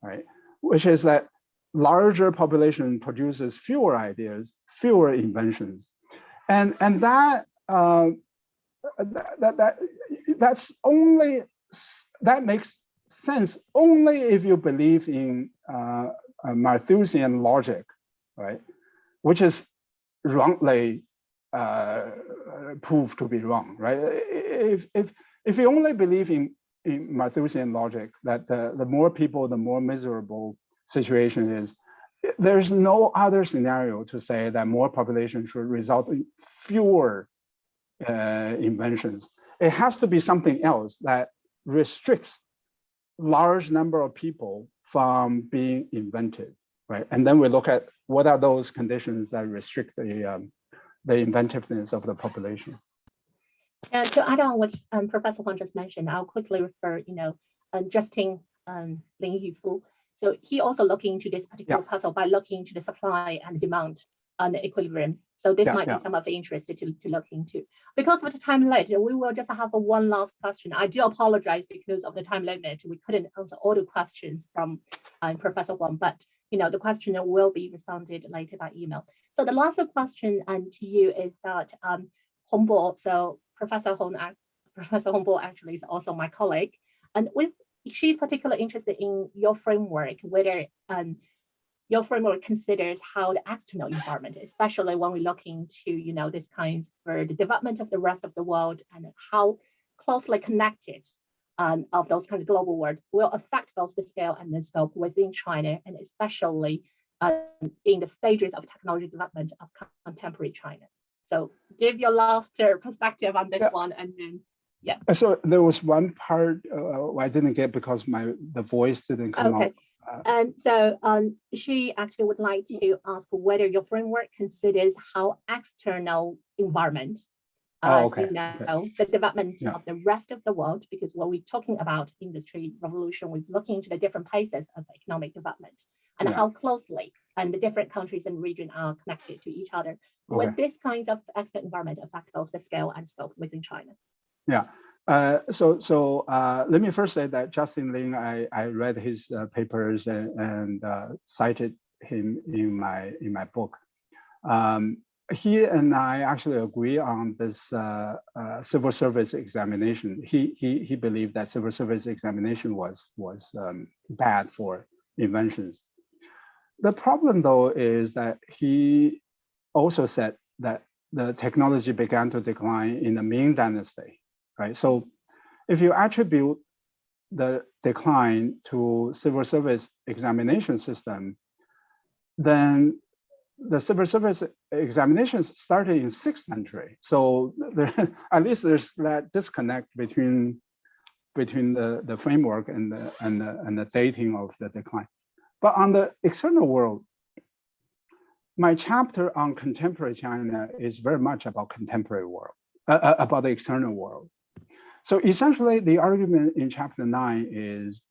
Speaker 2: right? Which is that larger population produces fewer ideas, fewer inventions, and and that uh, that, that that that's only that makes sense only if you believe in uh, Malthusian logic, right? Which is wrongly uh, to be wrong, right? If if if you only believe in in Malthusian logic that the, the more people, the more miserable situation is, there's no other scenario to say that more population should result in fewer uh, inventions. It has to be something else that restricts large number of people from being invented. right? And then we look at what are those conditions that restrict the um, the inventiveness of the population.
Speaker 1: And to add on what um, Professor Huang just mentioned, I'll quickly refer, you know, uh, Justin um, Lin Yifu. So he also looking into this particular yeah. puzzle by looking into the supply and demand and the equilibrium. So this yeah, might yeah. be some of the interest to, to look into. Because of the time limit, we will just have one last question. I do apologize because of the time limit. We couldn't answer all the questions from uh, Professor Huang, but you know the question will be responded later by email. So the last question um, to you is that um, so Professor Hong, Professor Hongbo actually is also my colleague, and we she's particularly interested in your framework, whether um, your framework considers how the external environment, especially when we look into, you know, this kinds for the development of the rest of the world and how closely connected um, of those kinds of global world will affect both the scale and the scope within China, and especially um, in the stages of technology development of contemporary China. So give your last uh, perspective on this yeah. one and then yeah.
Speaker 2: So there was one part uh, I didn't get because my the voice didn't come okay. out.
Speaker 1: Uh, and so um, she actually would like to ask whether your framework considers how external environment, uh, oh, okay. you know, okay. the development yeah. of the rest of the world, because when we're talking about industry revolution, we're looking into the different phases of economic development and yeah. how closely and the different countries and region are connected to each other. Okay. Would this kind of expert environment affect both the scale and scope within China?
Speaker 2: Yeah, uh, so so uh, let me first say that Justin Lin, I, I read his uh, papers and, and uh, cited him in my in my book. Um, he and I actually agree on this uh, uh, civil service examination. He he he believed that civil service examination was was um, bad for inventions. The problem though is that he also said that the technology began to decline in the Ming Dynasty right? So if you attribute the decline to civil service examination system, then the civil service examinations started in sixth century. So there, at least there's that disconnect between between the, the framework and the, and, the, and the dating of the decline. But on the external world, my chapter on contemporary China is very much about contemporary world, uh, uh about the external world. So essentially the argument in chapter nine is,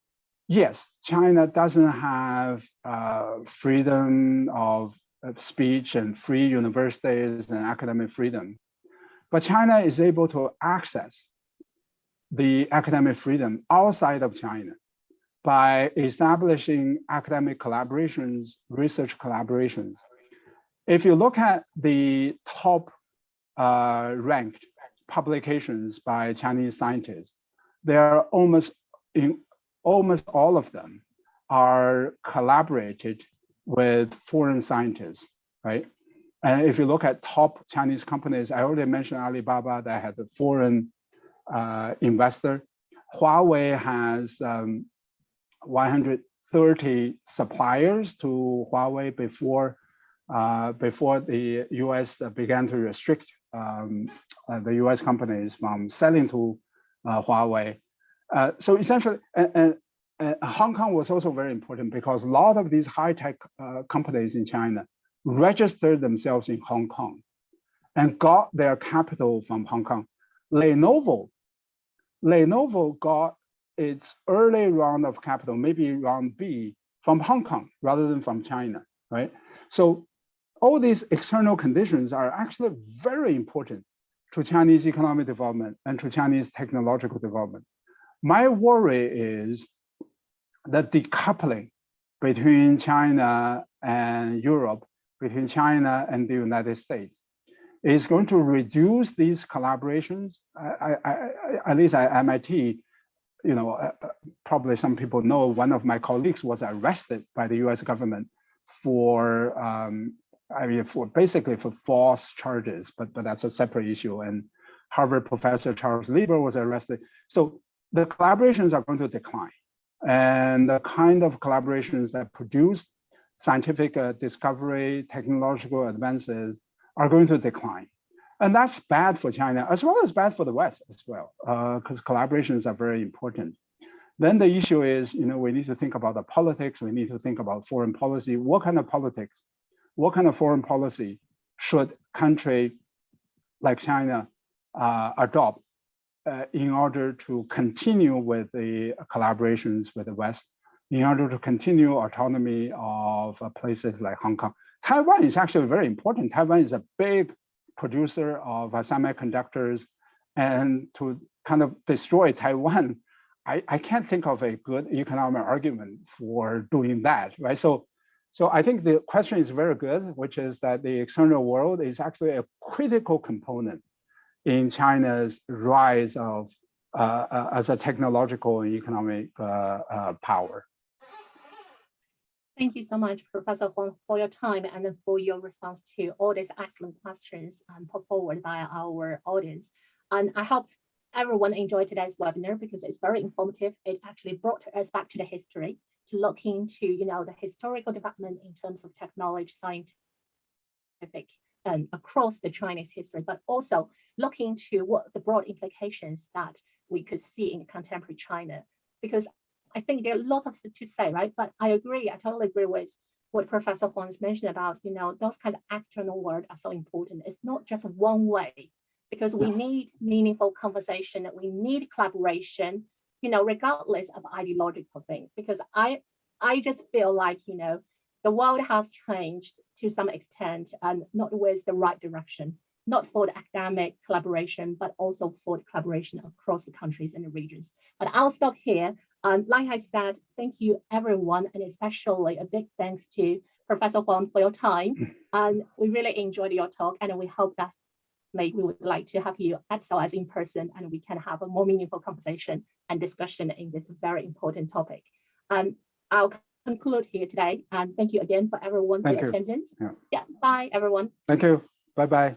Speaker 2: yes, China doesn't have uh, freedom of, of speech and free universities and academic freedom, but China is able to access the academic freedom outside of China by establishing academic collaborations, research collaborations. If you look at the top uh, ranked publications by Chinese scientists, they are almost in almost all of them are collaborated with foreign scientists, right? And if you look at top Chinese companies, I already mentioned Alibaba that had a foreign uh, investor. Huawei has um, 130 suppliers to Huawei before uh, before the U.S. began to restrict um, uh, the US companies from selling to uh, Huawei. Uh, so essentially, and, and, Hong Kong was also very important because a lot of these high-tech uh, companies in China registered themselves in Hong Kong and got their capital from Hong Kong. Lenovo, Lenovo got its early round of capital, maybe round B, from Hong Kong rather than from China, right? So all these external conditions are actually very important to Chinese economic development and to Chinese technological development. My worry is the decoupling between China and Europe, between China and the United States, is going to reduce these collaborations. I, I, I, at least at MIT, you know, uh, uh, probably some people know one of my colleagues was arrested by the US government for um, I mean, for basically for false charges, but but that's a separate issue. And Harvard professor Charles Lieber was arrested. So the collaborations are going to decline, and the kind of collaborations that produce scientific uh, discovery, technological advances are going to decline. And that's bad for China as well as bad for the West as well, because uh, collaborations are very important. Then the issue is, you know, we need to think about the politics. We need to think about foreign policy. What kind of politics, what kind of foreign policy should country like China uh, adopt uh, in order to continue with the collaborations with the West, in order to continue autonomy of uh, places like Hong Kong. Taiwan is actually very important. Taiwan is a big producer of uh, semiconductors and to kind of destroy Taiwan, I, I can't think of a good economic argument for doing that, right? So, so I think the question is very good, which is that the external world is actually a critical component in China's rise of uh, uh, as a technological and economic uh, uh power.
Speaker 1: Thank you so much, Professor Huang, for your time and for your response to all these excellent questions um, put forward by our audience. And I hope everyone enjoyed today's webinar because it's very informative. It actually brought us back to the history to look into, you know, the historical development in terms of technology, scientific, and across the Chinese history, but also looking to what the broad implications that we could see in contemporary China. Because I think there are lots of to say, right? But I agree, I totally agree with what Professor Huang mentioned about, you know, those kinds of external world are so important. It's not just one way because we need meaningful conversation, we need collaboration, you know, regardless of ideological thing. Because I, I just feel like, you know, the world has changed to some extent and not with the right direction, not for the academic collaboration, but also for the collaboration across the countries and the regions. But I'll stop here. Um, like I said, thank you everyone, and especially a big thanks to Professor Huang for your time. And we really enjoyed your talk, and we hope that maybe we would like to have you at SOAS in person, and we can have a more meaningful conversation and discussion in this very important topic. Um, I'll conclude here today, and thank you again for everyone
Speaker 2: thank
Speaker 1: for
Speaker 2: your
Speaker 1: attendance.
Speaker 2: Yeah.
Speaker 1: yeah, bye everyone.
Speaker 2: Thank you. Bye bye.